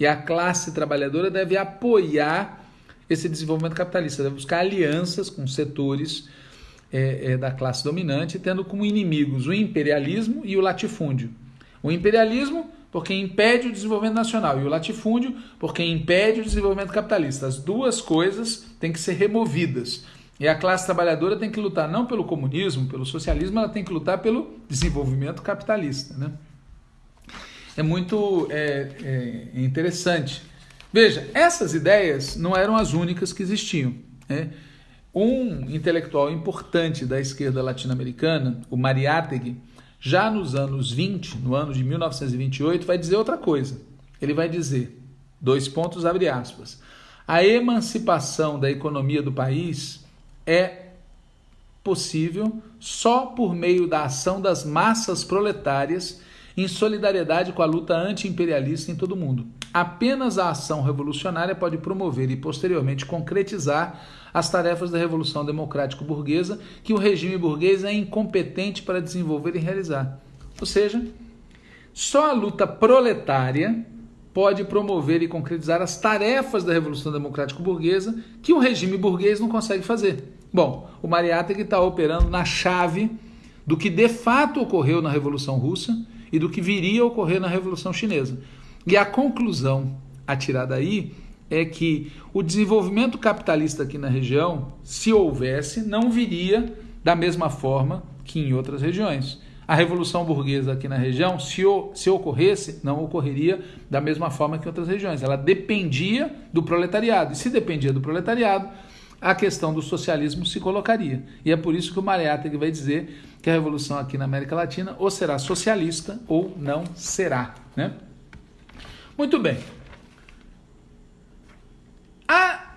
E a classe trabalhadora deve apoiar esse desenvolvimento capitalista, deve buscar alianças com setores é, é, da classe dominante, tendo como inimigos o imperialismo e o latifúndio. O imperialismo, porque impede o desenvolvimento nacional, e o latifúndio, porque impede o desenvolvimento capitalista. As duas coisas têm que ser removidas. E a classe trabalhadora tem que lutar não pelo comunismo, pelo socialismo, ela tem que lutar pelo desenvolvimento capitalista. Né? É muito é, é interessante. Veja, essas ideias não eram as únicas que existiam. Né? Um intelectual importante da esquerda latino-americana, o Mariátegui, já nos anos 20, no ano de 1928, vai dizer outra coisa. Ele vai dizer, dois pontos, abre aspas, a emancipação da economia do país é possível só por meio da ação das massas proletárias em solidariedade com a luta anti-imperialista em todo o mundo. Apenas a ação revolucionária pode promover e posteriormente concretizar as tarefas da revolução democrático-burguesa que o regime burguês é incompetente para desenvolver e realizar. Ou seja, só a luta proletária pode promover e concretizar as tarefas da revolução democrático-burguesa que o regime burguês não consegue fazer. Bom, o Mariátegui está operando na chave do que de fato ocorreu na Revolução Russa e do que viria a ocorrer na Revolução Chinesa. E a conclusão a tirar daí é que o desenvolvimento capitalista aqui na região, se houvesse, não viria da mesma forma que em outras regiões. A revolução burguesa aqui na região, se, se ocorresse, não ocorreria da mesma forma que em outras regiões. Ela dependia do proletariado. E se dependia do proletariado, a questão do socialismo se colocaria. E é por isso que o Mariátegui vai dizer que a revolução aqui na América Latina ou será socialista ou não será. Né? Muito bem. A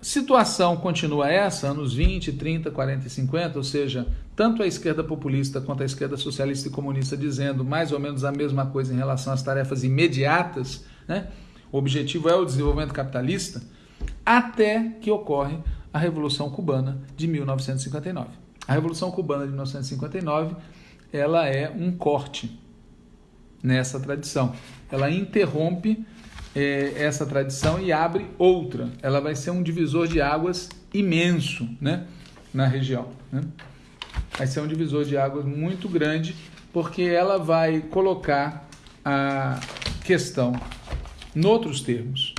situação continua essa, anos 20, 30, 40 e 50, ou seja, tanto a esquerda populista quanto a esquerda socialista e comunista dizendo mais ou menos a mesma coisa em relação às tarefas imediatas, né? o objetivo é o desenvolvimento capitalista, até que ocorre a Revolução Cubana de 1959. A Revolução Cubana de 1959 ela é um corte nessa tradição. Ela interrompe é, essa tradição e abre outra. Ela vai ser um divisor de águas imenso né, na região. Né? Vai ser um divisor de águas muito grande, porque ela vai colocar a questão em outros termos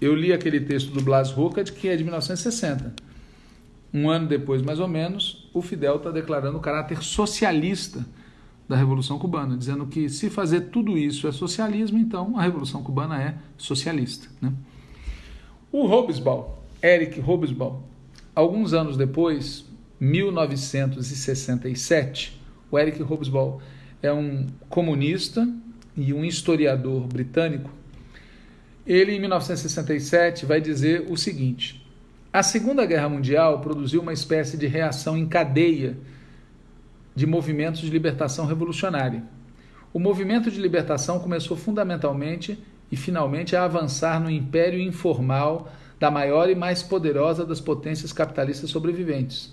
eu li aquele texto do Blas Ruckert, que é de 1960. Um ano depois, mais ou menos, o Fidel está declarando o caráter socialista da Revolução Cubana, dizendo que se fazer tudo isso é socialismo, então a Revolução Cubana é socialista. Né? O Hobsbawm, Eric Hobsbawm, alguns anos depois, 1967, o Eric Hobsbawm é um comunista e um historiador britânico ele, em 1967, vai dizer o seguinte: a Segunda Guerra Mundial produziu uma espécie de reação em cadeia de movimentos de libertação revolucionária. O movimento de libertação começou fundamentalmente e finalmente a avançar no império informal da maior e mais poderosa das potências capitalistas sobreviventes.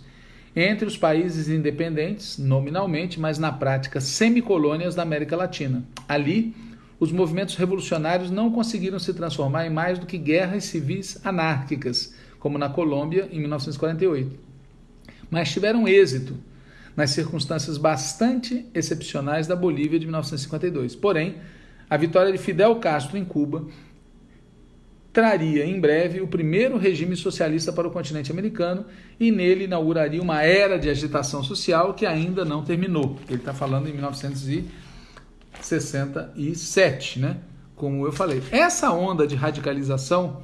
Entre os países independentes, nominalmente, mas na prática semicolônias da América Latina. Ali, os movimentos revolucionários não conseguiram se transformar em mais do que guerras civis anárquicas, como na Colômbia em 1948. Mas tiveram êxito nas circunstâncias bastante excepcionais da Bolívia de 1952. Porém, a vitória de Fidel Castro em Cuba traria em breve o primeiro regime socialista para o continente americano e nele inauguraria uma era de agitação social que ainda não terminou. Ele está falando em 1950. 67, né? Como eu falei. Essa onda de radicalização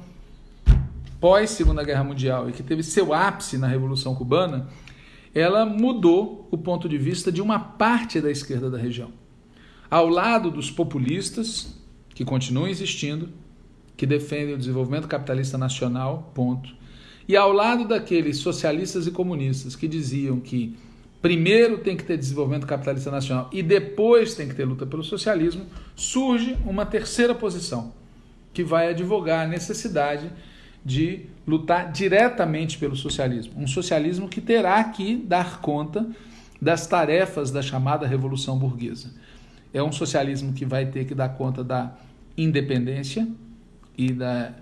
pós Segunda Guerra Mundial e que teve seu ápice na Revolução Cubana, ela mudou o ponto de vista de uma parte da esquerda da região. Ao lado dos populistas, que continuam existindo, que defendem o desenvolvimento capitalista nacional, ponto. E ao lado daqueles socialistas e comunistas que diziam que primeiro tem que ter desenvolvimento capitalista nacional e depois tem que ter luta pelo socialismo, surge uma terceira posição, que vai advogar a necessidade de lutar diretamente pelo socialismo. Um socialismo que terá que dar conta das tarefas da chamada Revolução Burguesa. É um socialismo que vai ter que dar conta da independência e da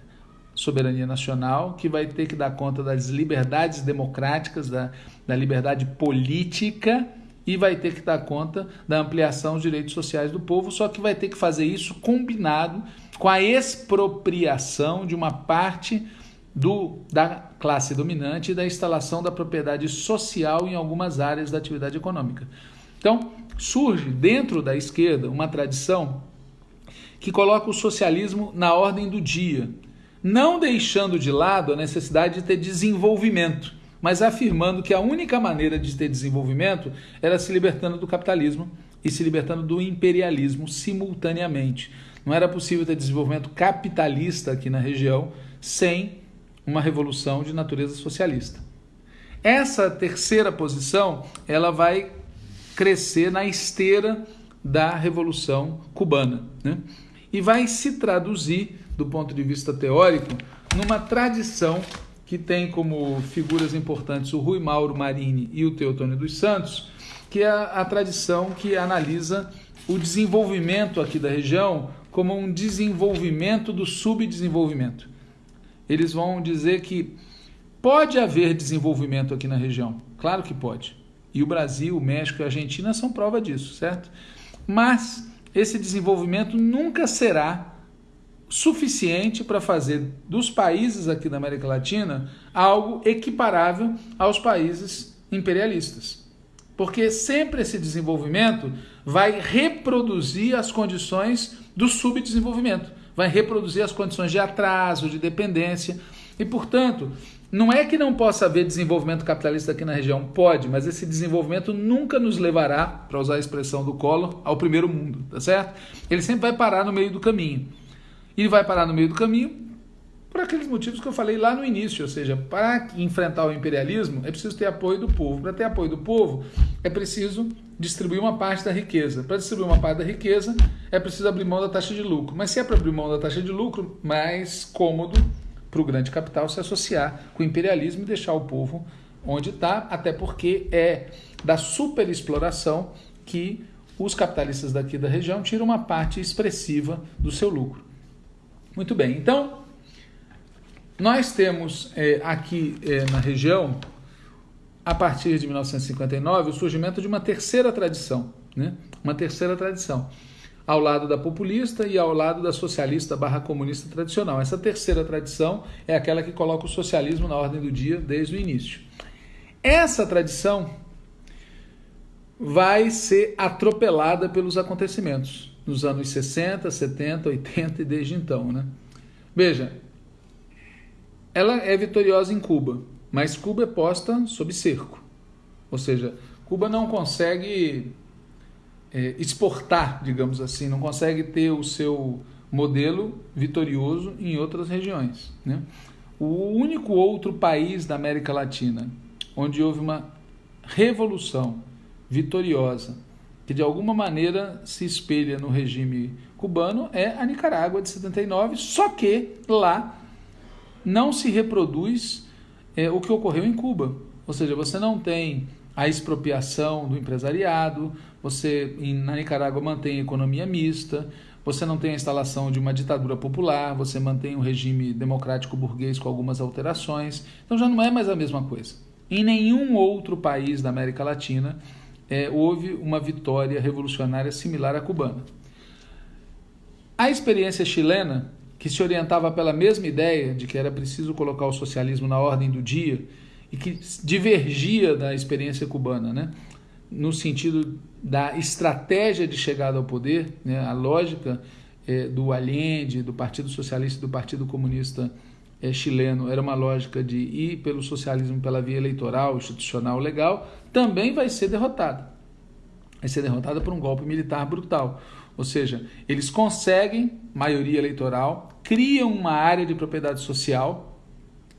soberania nacional, que vai ter que dar conta das liberdades democráticas, da, da liberdade política e vai ter que dar conta da ampliação dos direitos sociais do povo, só que vai ter que fazer isso combinado com a expropriação de uma parte do, da classe dominante e da instalação da propriedade social em algumas áreas da atividade econômica. Então, surge dentro da esquerda uma tradição que coloca o socialismo na ordem do dia não deixando de lado a necessidade de ter desenvolvimento, mas afirmando que a única maneira de ter desenvolvimento era se libertando do capitalismo e se libertando do imperialismo simultaneamente. Não era possível ter desenvolvimento capitalista aqui na região sem uma revolução de natureza socialista. Essa terceira posição, ela vai crescer na esteira da Revolução Cubana. Né? E vai se traduzir, do ponto de vista teórico, numa tradição que tem como figuras importantes o Rui Mauro Marini e o Teotônio dos Santos, que é a, tradição que analisa o desenvolvimento aqui da região como um desenvolvimento do subdesenvolvimento. Eles vão dizer que pode haver desenvolvimento aqui na região. Claro que pode. E o Brasil, o México e a Argentina são prova disso, certo? Mas esse desenvolvimento nunca será suficiente para fazer dos países aqui da América Latina algo equiparável aos países imperialistas. Porque sempre esse desenvolvimento vai reproduzir as condições do subdesenvolvimento, vai reproduzir as condições de atraso, de dependência. E, portanto, não é que não possa haver desenvolvimento capitalista aqui na região, pode, mas esse desenvolvimento nunca nos levará, para usar a expressão do Collor, ao primeiro mundo, tá certo? Ele sempre vai parar no meio do caminho. E vai parar no meio do caminho por aqueles motivos que eu falei lá no início, ou seja, para enfrentar o imperialismo é preciso ter apoio do povo. Para ter apoio do povo é preciso distribuir uma parte da riqueza. Para distribuir uma parte da riqueza é preciso abrir mão da taxa de lucro. Mas se é para abrir mão da taxa de lucro, mais cômodo para o grande capital se associar com o imperialismo e deixar o povo onde está, até porque é da superexploração que os capitalistas daqui da região tiram uma parte expressiva do seu lucro. Muito bem, então nós temos é, aqui é, na região, a partir de 1959, o surgimento de uma terceira tradição, né? uma terceira tradição ao lado da populista e ao lado da socialista barra comunista tradicional. Essa terceira tradição é aquela que coloca o socialismo na ordem do dia desde o início. Essa tradição vai ser atropelada pelos acontecimentos nos anos 60, 70, 80 e desde então. Né? Veja, ela é vitoriosa em Cuba, mas Cuba é posta sob cerco. Ou seja, Cuba não consegue é, exportar, digamos assim, não consegue ter o seu modelo vitorioso em outras regiões. Né? O único outro país da América Latina onde houve uma revolução vitoriosa que de alguma maneira se espelha no regime cubano é a Nicarágua de 79, só que lá não se reproduz é, o que ocorreu em Cuba. Ou seja, você não tem a expropriação do empresariado, você na Nicarágua mantém a economia mista, você não tem a instalação de uma ditadura popular, você mantém um regime democrático burguês com algumas alterações. Então já não é mais a mesma coisa. Em nenhum outro país da América Latina é, houve uma vitória revolucionária similar à cubana. A experiência chilena, que se orientava pela mesma ideia de que era preciso colocar o socialismo na ordem do dia e que divergia da experiência cubana, né? no sentido da estratégia de chegada ao poder, né, a lógica é, do Allende, do Partido Socialista e do Partido Comunista é, chileno era uma lógica de ir pelo socialismo pela via eleitoral, institucional, legal, também vai ser derrotada. Vai ser derrotada por um golpe militar brutal. Ou seja, eles conseguem maioria eleitoral, criam uma área de propriedade social,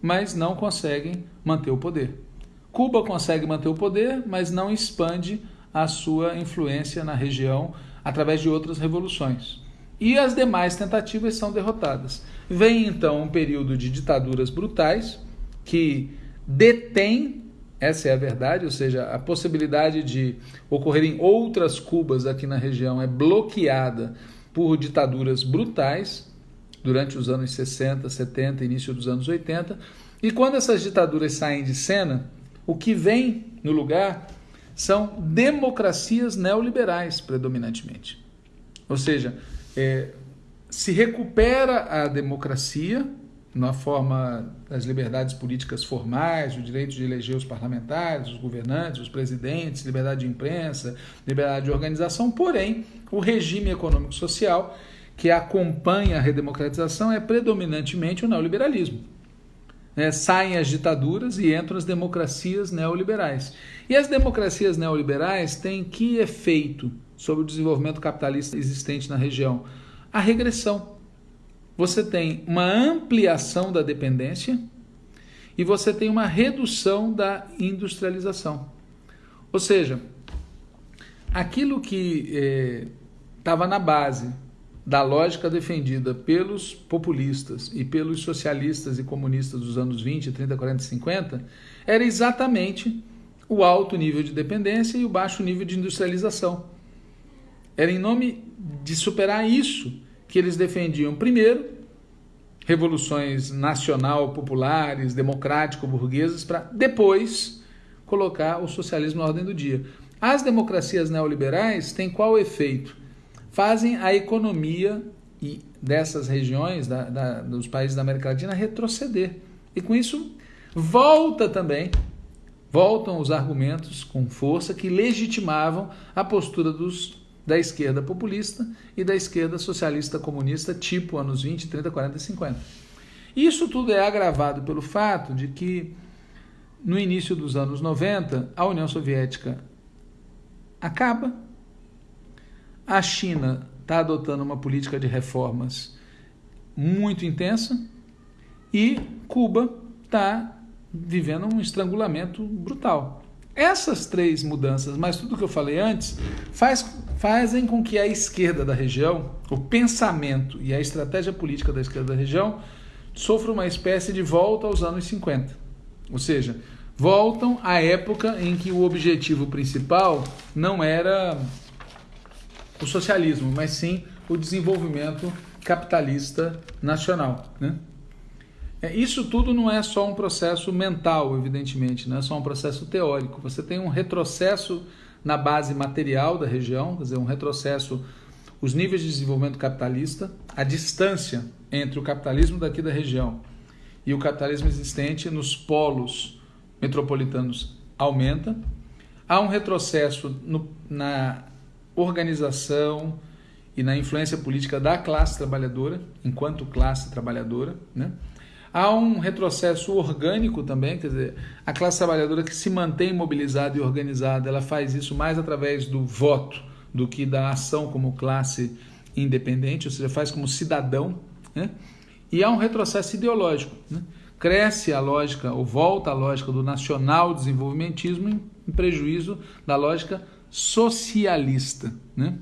mas não conseguem manter o poder. Cuba consegue manter o poder, mas não expande a sua influência na região através de outras revoluções. E as demais tentativas são derrotadas. Vem então um período de ditaduras brutais que detém, essa é a verdade, ou seja, a possibilidade de ocorrerem outras Cubas aqui na região é bloqueada por ditaduras brutais durante os anos 60, 70, início dos anos 80. E quando essas ditaduras saem de cena, o que vem no lugar são democracias neoliberais, predominantemente. Ou seja, é, se recupera a democracia na forma das liberdades políticas formais, o direito de eleger os parlamentares, os governantes, os presidentes, liberdade de imprensa, liberdade de organização, porém, o regime econômico-social que acompanha a redemocratização é predominantemente o neoliberalismo. Né, saem as ditaduras e entram as democracias neoliberais. E as democracias neoliberais têm que efeito sobre o desenvolvimento capitalista existente na região? A regressão. Você tem uma ampliação da dependência e você tem uma redução da industrialização. Ou seja, aquilo que estava é, na base da lógica defendida pelos populistas e pelos socialistas e comunistas dos anos 20, 30, 40 e 50 era exatamente o alto nível de dependência e o baixo nível de industrialização. Era em nome de superar isso que eles defendiam, primeiro, revoluções nacional, populares, democrático-burguesas, para depois colocar o socialismo na ordem do dia. As democracias neoliberais têm qual efeito? Fazem a economia dessas regiões, da, da, dos países da América Latina, retroceder. E com isso, volta também, voltam os argumentos com força que legitimavam a postura dos da esquerda populista e da esquerda socialista comunista, tipo anos 20, 30, 40 e 50. Isso tudo é agravado pelo fato de que, no início dos anos 90, a União Soviética acaba, a China está adotando uma política de reformas muito intensa e Cuba está vivendo um estrangulamento brutal. Essas três mudanças, mais tudo que eu falei antes, faz, fazem com que a esquerda da região, o pensamento e a estratégia política da esquerda da região, sofra uma espécie de volta aos anos 50. Ou seja, voltam à época em que o objetivo principal não era o socialismo, mas sim o desenvolvimento capitalista nacional. Né? É, isso tudo não é só um processo mental, evidentemente, não é só um processo teórico. Você tem um retrocesso na base material da região, quer dizer, um retrocesso, os níveis de desenvolvimento capitalista, a distância entre o capitalismo daqui da região e o capitalismo existente nos polos metropolitanos aumenta. Há um retrocesso no, na organização e na influência política da classe trabalhadora, enquanto classe trabalhadora, né? Há um retrocesso orgânico também, quer dizer, a classe trabalhadora que se mantém mobilizada e organizada, ela faz isso mais através do voto do que da ação como classe independente, ou seja, faz como cidadão. Né? E há um retrocesso ideológico. Né? Cresce a lógica, ou volta a lógica do nacional desenvolvimentismo em, prejuízo da lógica socialista. Né?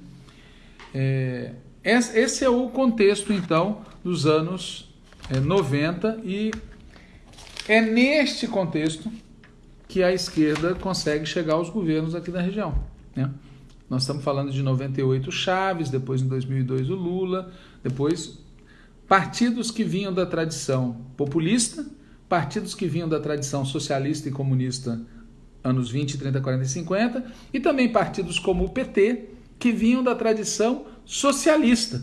É, esse é o contexto, então, dos anos é, 90 e é neste contexto que a esquerda consegue chegar aos governos aqui da região. Né? Nós estamos falando de 98 Chaves, depois em 2002 o Lula, depois partidos que vinham da tradição populista, partidos que vinham da tradição socialista e comunista anos 20, 30, 40 e 50, e também partidos como o PT, que vinham da tradição socialista,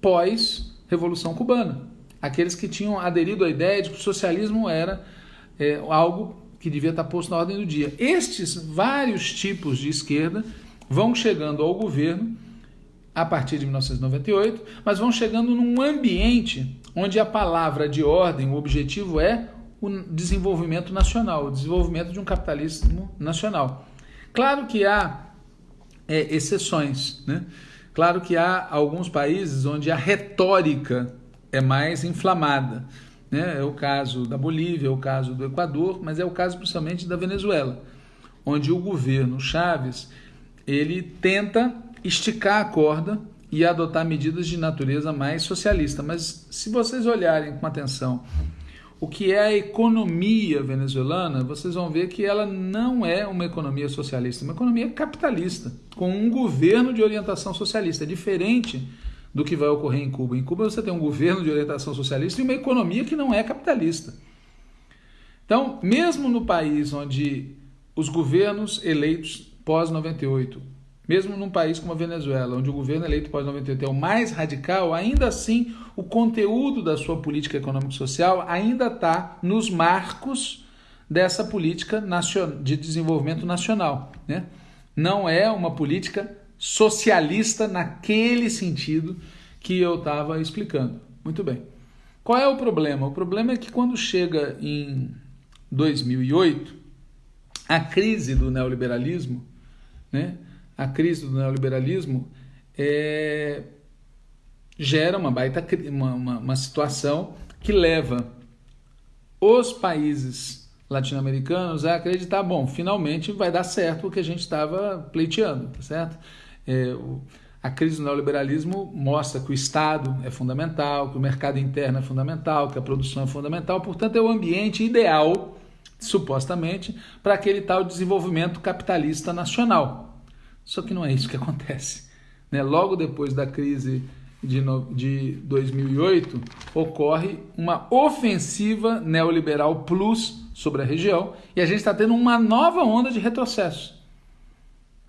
pós-Revolução Cubana aqueles que tinham aderido à ideia de que o socialismo era é, algo que devia estar posto na ordem do dia. Estes vários tipos de esquerda vão chegando ao governo a partir de 1998, mas vão chegando num ambiente onde a palavra de ordem, o objetivo é o desenvolvimento nacional, o desenvolvimento de um capitalismo nacional. Claro que há é, exceções, né? Claro que há alguns países onde a retórica é mais inflamada. Né? É o caso da Bolívia, é o caso do Equador, mas é o caso principalmente da Venezuela, onde o governo Chaves ele tenta esticar a corda e adotar medidas de natureza mais socialista. Mas se vocês olharem com atenção o que é a economia venezuelana, vocês vão ver que ela não é uma economia socialista, é uma economia capitalista, com um governo de orientação socialista, diferente do que vai ocorrer em Cuba. Em Cuba você tem um governo de orientação socialista e uma economia que não é capitalista. Então, mesmo no país onde os governos eleitos pós-98, mesmo num país como a Venezuela, onde o governo eleito pós-98 é o mais radical, ainda assim o conteúdo da sua política econômico-social ainda está nos marcos dessa política de desenvolvimento nacional. Né? Não é uma política socialista naquele sentido que eu estava explicando. Muito bem. Qual é o problema? O problema é que quando chega em 2008, a crise do neoliberalismo, né, a crise do neoliberalismo é, gera uma baita uma, uma, uma situação que leva os países latino-americanos a acreditar, bom, finalmente vai dar certo o que a gente estava pleiteando, tá certo? É, a crise do neoliberalismo mostra que o Estado é fundamental, que o mercado interno é fundamental, que a produção é fundamental, portanto é o ambiente ideal, supostamente, para aquele tal desenvolvimento capitalista nacional. Só que não é isso que acontece. Né? Logo depois da crise de, de 2008, ocorre uma ofensiva neoliberal plus sobre a região e a gente está tendo uma nova onda de retrocesso.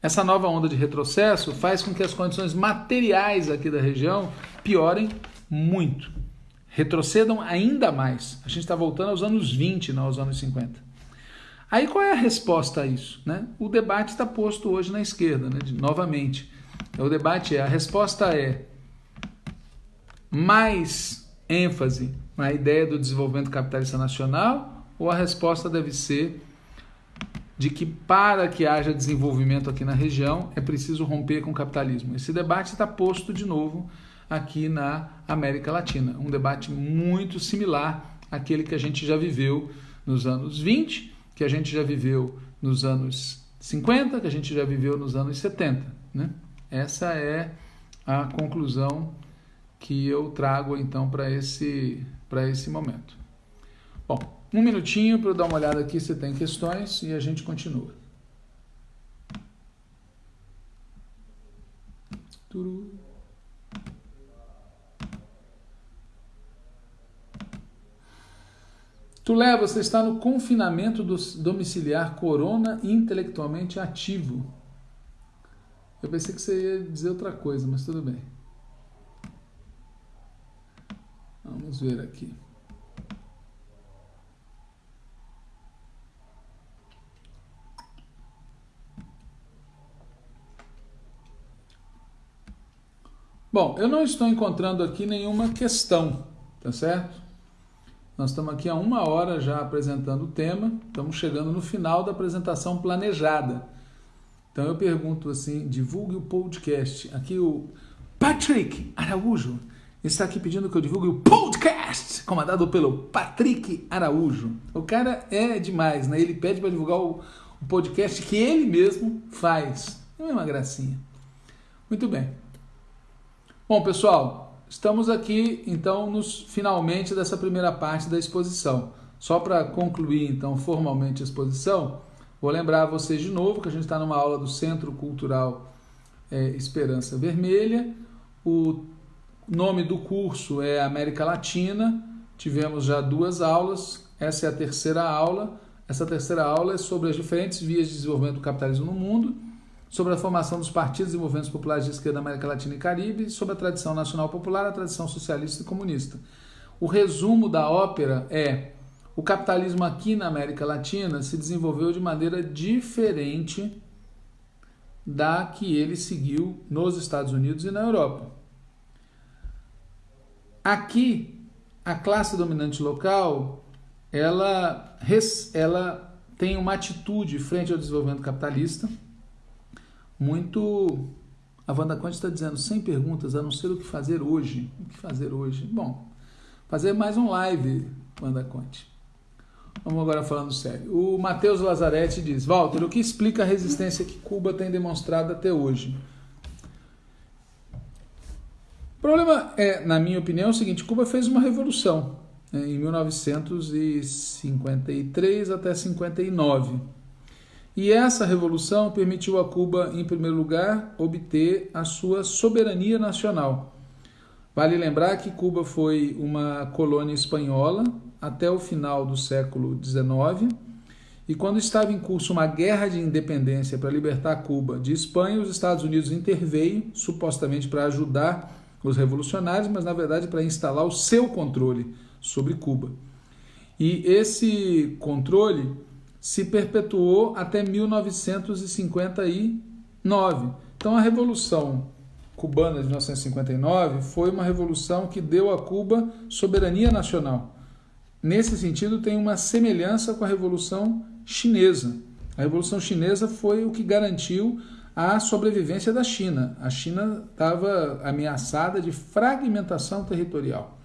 Essa nova onda de retrocesso faz com que as condições materiais aqui da região piorem muito, retrocedam ainda mais. A gente está voltando aos anos 20, não aos anos 50. Aí qual é a resposta a isso? Né? O debate está posto hoje na esquerda, né? De, novamente. O debate é: a resposta é mais ênfase na ideia do desenvolvimento capitalista nacional ou a resposta deve ser de que para que haja desenvolvimento aqui na região é preciso romper com o capitalismo. Esse debate está posto de novo aqui na América Latina, um debate muito similar àquele que a gente já viveu nos anos 20, que a gente já viveu nos anos 50, que a gente já viveu nos anos 70. Né? Essa é a conclusão que eu trago então para esse, esse momento. Bom, um minutinho para eu dar uma olhada aqui se tem questões e a gente continua. Turu. Tulé, você está no confinamento domiciliar corona intelectualmente ativo. Eu pensei que você ia dizer outra coisa, mas tudo bem. Vamos ver aqui. Bom, eu não estou encontrando aqui nenhuma questão, tá certo? Nós estamos aqui há uma hora já apresentando o tema, estamos chegando no final da apresentação planejada. Então eu pergunto assim: divulgue o podcast. Aqui o Patrick Araújo está aqui pedindo que eu divulgue o podcast, comandado pelo Patrick Araújo. O cara é demais, né? Ele pede para divulgar o, podcast que ele mesmo faz. É uma gracinha. Muito bem. Bom, pessoal, estamos aqui então nos finalmente dessa primeira parte da exposição. Só para concluir então formalmente a exposição, vou lembrar vocês de novo que a gente está numa aula do Centro Cultural é, Esperança Vermelha. O nome do curso é América Latina. Tivemos já duas aulas. Essa é a terceira aula. Essa terceira aula é sobre as diferentes vias de desenvolvimento do capitalismo no mundo sobre a formação dos partidos e movimentos populares de esquerda da América Latina e Caribe, sobre a tradição nacional popular, a tradição socialista e comunista. O resumo da ópera é: o capitalismo aqui na América Latina se desenvolveu de maneira diferente da que ele seguiu nos Estados Unidos e na Europa. Aqui, a classe dominante local, ela, ela tem uma atitude frente ao desenvolvimento capitalista, muito. A Wanda Conte está dizendo, sem perguntas, a não ser o que fazer hoje. O que fazer hoje? Bom, fazer mais um live, Wanda Conte. Vamos agora falando sério. O Matheus Lazarete diz: Walter, o que explica a resistência que Cuba tem demonstrado até hoje? O problema é, na minha opinião, é o seguinte: Cuba fez uma revolução né, em 1953 até 59 e essa revolução permitiu a Cuba, em primeiro lugar, obter a sua soberania nacional. Vale lembrar que Cuba foi uma colônia espanhola até o final do século XIX, e quando estava em curso uma guerra de independência para libertar Cuba de Espanha, os Estados Unidos interveio, supostamente para ajudar os revolucionários, mas na verdade para instalar o seu controle sobre Cuba. E esse controle se perpetuou até 1959. Então a Revolução Cubana de 1959 foi uma revolução que deu a Cuba soberania nacional. Nesse sentido, tem uma semelhança com a Revolução Chinesa. A Revolução Chinesa foi o que garantiu a sobrevivência da China. A China estava ameaçada de fragmentação territorial.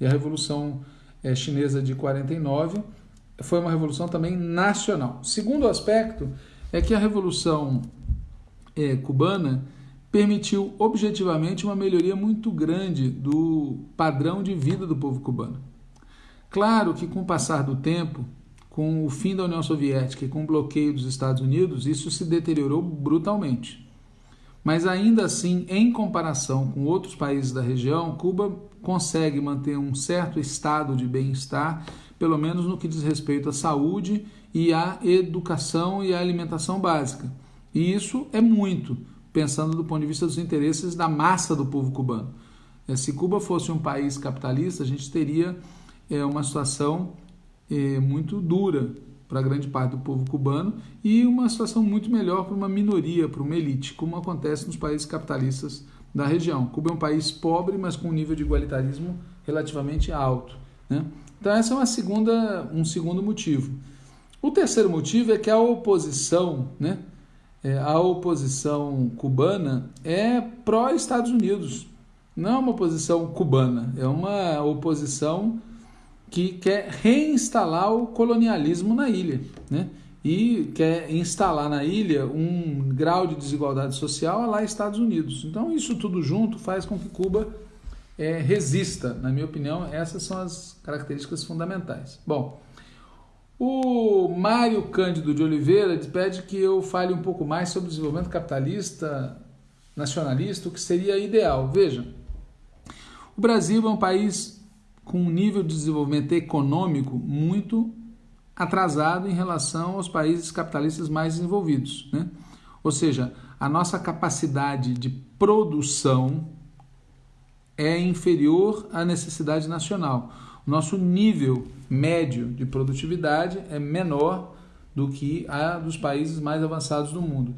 E a Revolução eh, Chinesa de 49 foi uma revolução também nacional. Segundo aspecto é que a revolução é, cubana permitiu objetivamente uma melhoria muito grande do padrão de vida do povo cubano. Claro que com o passar do tempo, com o fim da União Soviética e com o bloqueio dos Estados Unidos, isso se deteriorou brutalmente. Mas ainda assim, em comparação com outros países da região, Cuba consegue manter um certo estado de bem-estar, pelo menos no que diz respeito à saúde e à educação e à alimentação básica. E isso é muito, pensando do ponto de vista dos interesses da massa do povo cubano. É, se Cuba fosse um país capitalista, a gente teria é, uma situação é, muito dura para grande parte do povo cubano e uma situação muito melhor para uma minoria, para uma elite, como acontece nos países capitalistas da região. Cuba é um país pobre, mas com um nível de igualitarismo relativamente alto. Né? Então, essa é uma segunda, um segundo motivo. O terceiro motivo é que a oposição, né, é, a oposição cubana é pró-Estados Unidos. Não é uma oposição cubana, é uma oposição que quer reinstalar o colonialismo na ilha, né? E quer instalar na ilha um grau de desigualdade social lá Estados Unidos. Então isso tudo junto faz com que Cuba é, resista. Na minha opinião, essas são as características fundamentais. Bom, o Mário Cândido de Oliveira pede que eu fale um pouco mais sobre o desenvolvimento capitalista, nacionalista, o que seria ideal. Veja, o Brasil é um país com um nível de desenvolvimento econômico muito atrasado em relação aos países capitalistas mais desenvolvidos. Né? Ou seja, a nossa capacidade de produção é inferior à necessidade nacional nosso nível médio de produtividade é menor do que a dos países mais avançados do mundo.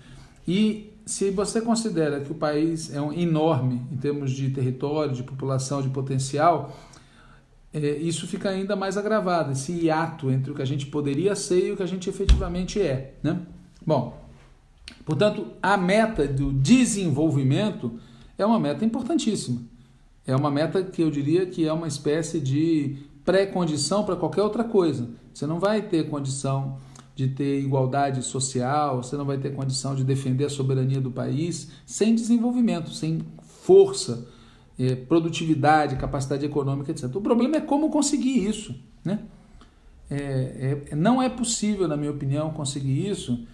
E se você considera que o país é um enorme em termos de território, de população, de potencial, é, isso fica ainda mais agravado, esse hiato entre o que a gente poderia ser e o que a gente efetivamente é. Né? Bom, portanto, a meta do desenvolvimento é uma meta importantíssima. É uma meta que eu diria que é uma espécie de pré-condição para qualquer outra coisa. Você não vai ter condição de ter igualdade social, você não vai ter condição de defender a soberania do país sem desenvolvimento, sem força, é, produtividade, capacidade econômica, etc. O problema é como conseguir isso. Né? É, é, não é possível, na minha opinião, conseguir isso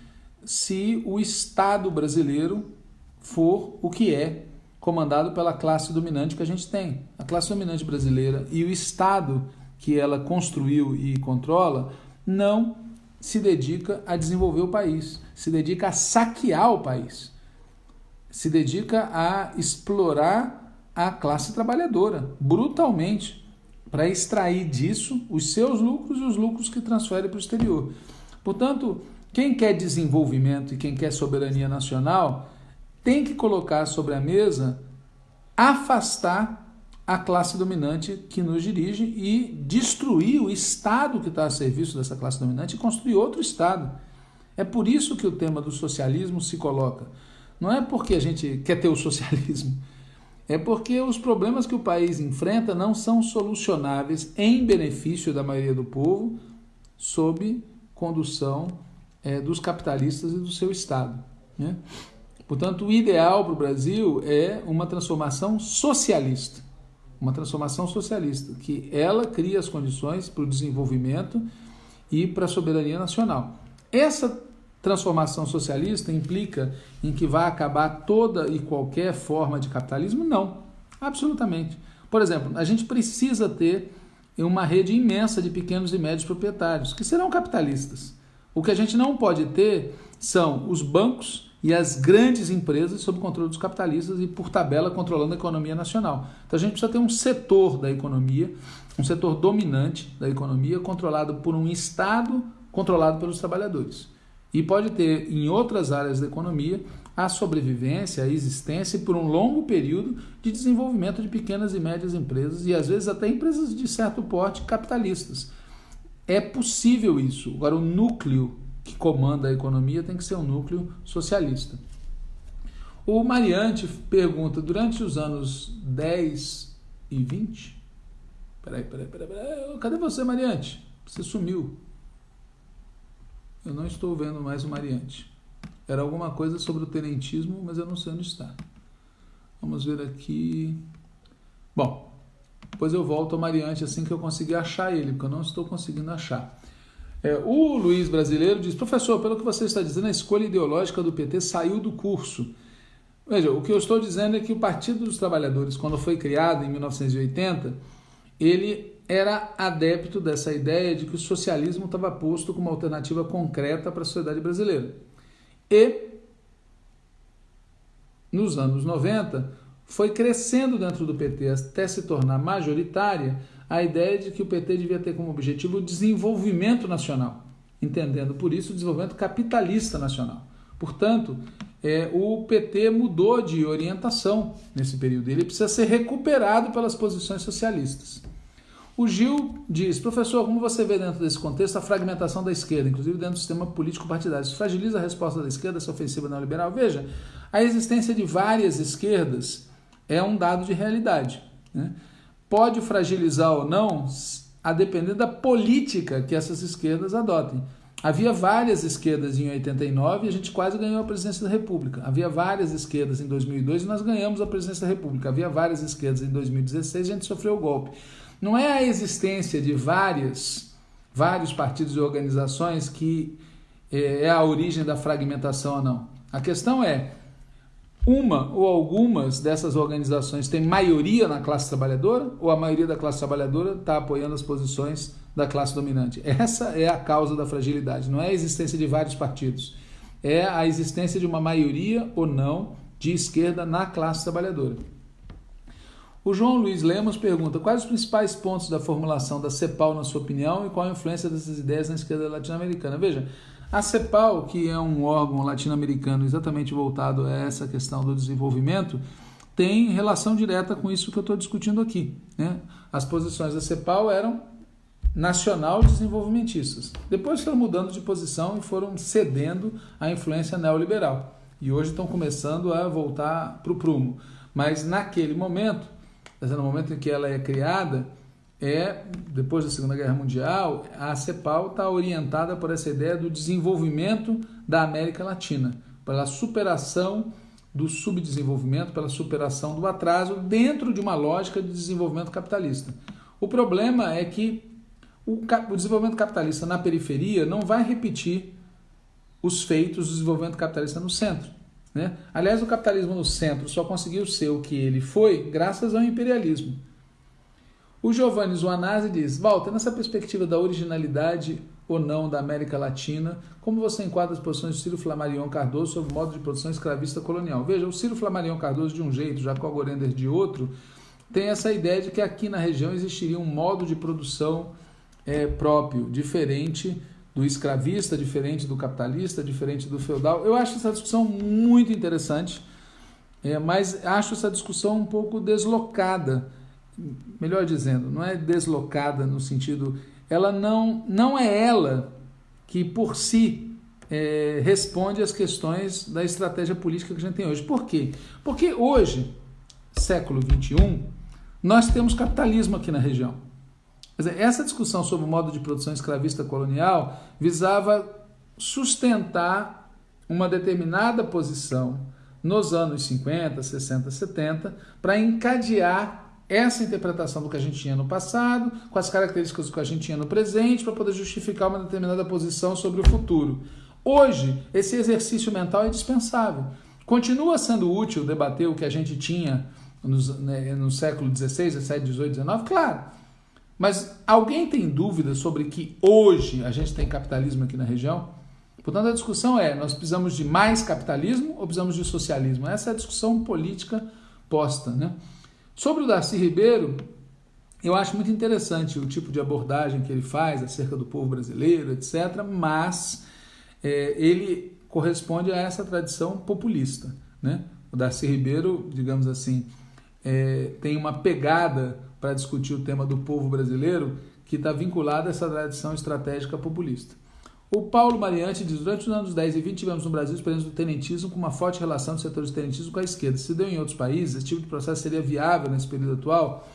se o Estado brasileiro for o que é comandado pela classe dominante que a gente tem. A classe dominante brasileira e o Estado que ela construiu e controla não se dedica a desenvolver o país, se dedica a saquear o país, se dedica a explorar a classe trabalhadora brutalmente para extrair disso os seus lucros e os lucros que transfere para o exterior. Portanto, quem quer desenvolvimento e quem quer soberania nacional tem que colocar sobre a mesa afastar a classe dominante que nos dirige e destruir o Estado que está a serviço dessa classe dominante e construir outro Estado. É por isso que o tema do socialismo se coloca. Não é porque a gente quer ter o socialismo, é porque os problemas que o país enfrenta não são solucionáveis em benefício da maioria do povo sob condução é, dos capitalistas e do seu Estado. Né? Portanto, o ideal para o Brasil é uma transformação socialista. Uma transformação socialista, que ela cria as condições para o desenvolvimento e para a soberania nacional. Essa transformação socialista implica em que vai acabar toda e qualquer forma de capitalismo? Não, absolutamente. Por exemplo, a gente precisa ter uma rede imensa de pequenos e médios proprietários, que serão capitalistas. O que a gente não pode ter são os bancos e as grandes empresas sob controle dos capitalistas e, por tabela, controlando a economia nacional. Então a gente precisa ter um setor da economia, um setor dominante da economia, controlado por um Estado controlado pelos trabalhadores. E pode ter em outras áreas da economia a sobrevivência, a existência por um longo período de desenvolvimento de pequenas e médias empresas e às vezes até empresas de certo porte capitalistas. É possível isso. Agora, o núcleo que comanda a economia tem que ser um núcleo socialista. O Mariante pergunta: durante os anos 10 e 20. Peraí, peraí, peraí, peraí. Cadê você, Mariante? Você sumiu. Eu não estou vendo mais o Mariante. Era alguma coisa sobre o tenentismo, mas eu não sei onde está. Vamos ver aqui. Bom, depois eu volto ao Mariante assim que eu conseguir achar ele, porque eu não estou conseguindo achar. É, o Luiz Brasileiro diz: professor, pelo que você está dizendo, a escolha ideológica do PT saiu do curso. Veja, o que eu estou dizendo é que o Partido dos Trabalhadores, quando foi criado em 1980, ele era adepto dessa ideia de que o socialismo estava posto como alternativa concreta para a sociedade brasileira. E, nos anos 90, foi crescendo dentro do PT até se tornar majoritária a ideia de que o PT devia ter como objetivo o desenvolvimento nacional, entendendo por isso o desenvolvimento capitalista nacional. Portanto, é, o PT mudou de orientação nesse período. Ele precisa ser recuperado pelas posições socialistas. O Gil diz, professor, como você vê dentro desse contexto a fragmentação da esquerda, inclusive dentro do sistema político partidário, isso fragiliza a resposta da esquerda, essa ofensiva neoliberal? Veja, a existência de várias esquerdas é um dado de realidade. Né? Pode fragilizar ou não, a depender da política que essas esquerdas adotem. Havia várias esquerdas em 89 e a gente quase ganhou a presidência da República. Havia várias esquerdas em 2002 e nós ganhamos a presidência da República. Havia várias esquerdas em 2016 e a gente sofreu o golpe. Não é a existência de várias, vários partidos e organizações que é, é a origem da fragmentação ou não. A questão é uma ou algumas dessas organizações têm maioria na classe trabalhadora ou a maioria da classe trabalhadora está apoiando as posições da classe dominante. Essa é a causa da fragilidade, não é a existência de vários partidos, é a existência de uma maioria ou não de esquerda na classe trabalhadora. O João Luiz Lemos pergunta: quais os principais pontos da formulação da CEPAL, na sua opinião, e qual a influência dessas ideias na esquerda latino-americana? Veja, a CEPAL, que é um órgão latino-americano exatamente voltado a essa questão do desenvolvimento, tem relação direta com isso que eu estou discutindo aqui. Né? As posições da CEPAL eram nacional desenvolvimentistas. Depois foram mudando de posição e foram cedendo à influência neoliberal. E hoje estão começando a voltar para o prumo. Mas naquele momento, no momento em que ela é criada, é depois da Segunda Guerra Mundial, a CEPAL está orientada por essa ideia do desenvolvimento da América Latina, pela superação do subdesenvolvimento, pela superação do atraso dentro de uma lógica de desenvolvimento capitalista. O problema é que o, o desenvolvimento capitalista na periferia não vai repetir os feitos do desenvolvimento capitalista no centro. Né? Aliás, o capitalismo no centro só conseguiu ser o que ele foi graças ao imperialismo. O Giovanni Zuanazzi diz: Walter, nessa perspectiva da originalidade ou não da América Latina, como você enquadra as posições de Ciro Flamarion Cardoso sobre o modo de produção escravista colonial? Veja, o Ciro Flamarion Cardoso de um jeito, Jacó Gorender de outro, tem essa ideia de que aqui na região existiria um modo de produção é, próprio, diferente do escravista, diferente do capitalista, diferente do feudal. Eu acho essa discussão muito interessante, é, mas acho essa discussão um pouco deslocada. Melhor dizendo, não é deslocada no sentido. Ela não, não é ela que por si é, responde às questões da estratégia política que a gente tem hoje. Por quê? Porque hoje, século XXI, nós temos capitalismo aqui na região. Dizer, essa discussão sobre o modo de produção escravista colonial visava sustentar uma determinada posição nos anos 50, 60, 70 para encadear essa interpretação do que a gente tinha no passado, com as características do que a gente tinha no presente, para poder justificar uma determinada posição sobre o futuro. Hoje, esse exercício mental é dispensável. Continua sendo útil debater o que a gente tinha nos, né, no século XVI, XVII, XVIII, XIX? Claro. Mas alguém tem dúvida sobre que hoje a gente tem capitalismo aqui na região? Portanto, a discussão é: nós precisamos de mais capitalismo ou precisamos de socialismo? Essa é a discussão política posta. Né? Sobre o Darcy Ribeiro, eu acho muito interessante o tipo de abordagem que ele faz acerca do povo brasileiro, etc., mas é, ele corresponde a essa tradição populista. Né? O Darcy Ribeiro, digamos assim, é, tem uma pegada para discutir o tema do povo brasileiro que está vinculado a essa tradição estratégica populista. O Paulo Mariante diz: durante os anos 10 e 20 tivemos no Brasil experiência do tenentismo com uma forte relação dos setores do tenentismo com a esquerda. Se deu em outros países, esse tipo de processo seria viável nesse período atual?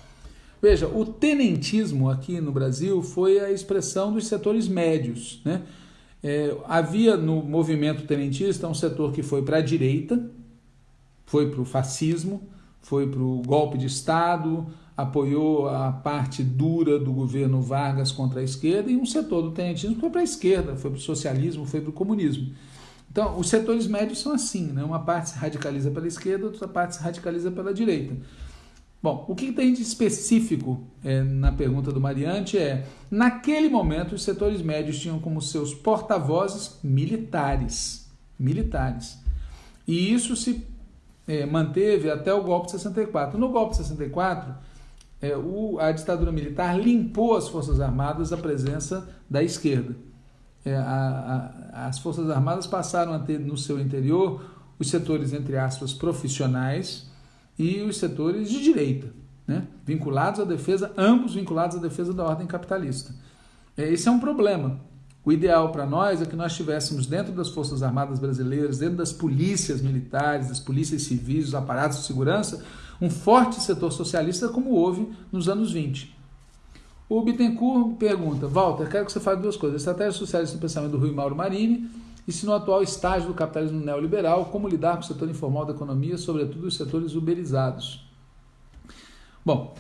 Veja, o tenentismo aqui no Brasil foi a expressão dos setores médios. Né? É, havia no movimento tenentista um setor que foi para a direita, foi para o fascismo, foi para o golpe de Estado, apoiou a parte dura do governo Vargas contra a esquerda, e um setor do tenentismo foi para a esquerda, foi para o socialismo, foi para o comunismo. Então, os setores médios são assim, né? uma parte se radicaliza pela esquerda, outra parte se radicaliza pela direita. Bom, o que tem de específico é, na pergunta do Mariante é: naquele momento, os setores médios tinham como seus porta-vozes militares. Militares. E isso se é, manteve até o golpe de 64. No golpe de 64, é, o, a ditadura militar limpou as Forças Armadas da presença da esquerda. É, a, a, as Forças Armadas passaram a ter no seu interior os setores, entre aspas, profissionais e os setores de direita, né? vinculados à defesa, ambos vinculados à defesa da ordem capitalista. É, esse é um problema. O ideal para nós é que nós tivéssemos dentro das Forças Armadas brasileiras, dentro das polícias militares, das polícias civis, dos aparatos de segurança, um forte setor socialista como houve nos anos 20. O Bittencourt pergunta, Walter, quero que você fale duas coisas. Estratégia socialista no pensamento do Rui Mauro Marini e se no atual estágio do capitalismo neoliberal, como lidar com o setor informal da economia, sobretudo os setores uberizados. Bom,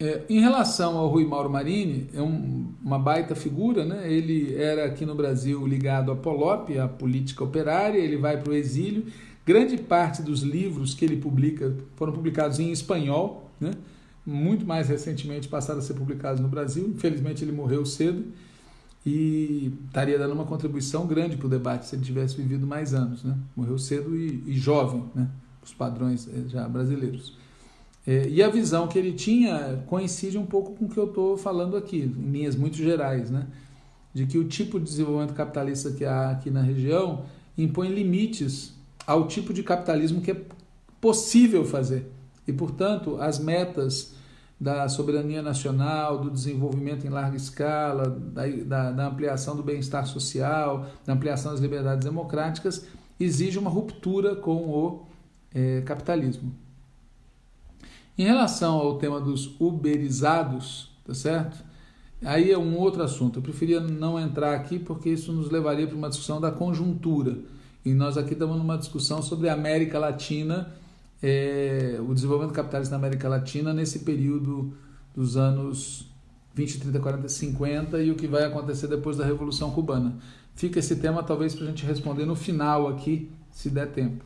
é, em relação ao Rui Mauro Marini, é um, uma baita figura, né? ele era aqui no Brasil ligado à Polop, à política operária, ele vai para o exílio. Grande parte dos livros que ele publica foram publicados em espanhol, né? muito mais recentemente passaram a ser publicados no Brasil. Infelizmente ele morreu cedo e estaria dando uma contribuição grande para o debate se ele tivesse vivido mais anos. Né? Morreu cedo e, e jovem, né? os padrões eh, já brasileiros. É, e a visão que ele tinha coincide um pouco com o que eu estou falando aqui, em linhas muito gerais, né? de que o tipo de desenvolvimento capitalista que há aqui na região impõe limites ao tipo de capitalismo que é possível fazer. E, portanto, as metas da soberania nacional, do desenvolvimento em larga escala, da, da, da ampliação do bem-estar social, da ampliação das liberdades democráticas, exige uma ruptura com o é, capitalismo. Em relação ao tema dos uberizados, tá certo? Aí é um outro assunto. Eu preferia não entrar aqui porque isso nos levaria para uma discussão da conjuntura. E nós aqui estamos numa discussão sobre a América Latina é, o desenvolvimento capitalista na América Latina nesse período dos anos 20, 30, 40, 50 e o que vai acontecer depois da Revolução Cubana. Fica esse tema talvez para a gente responder no final aqui, se der tempo.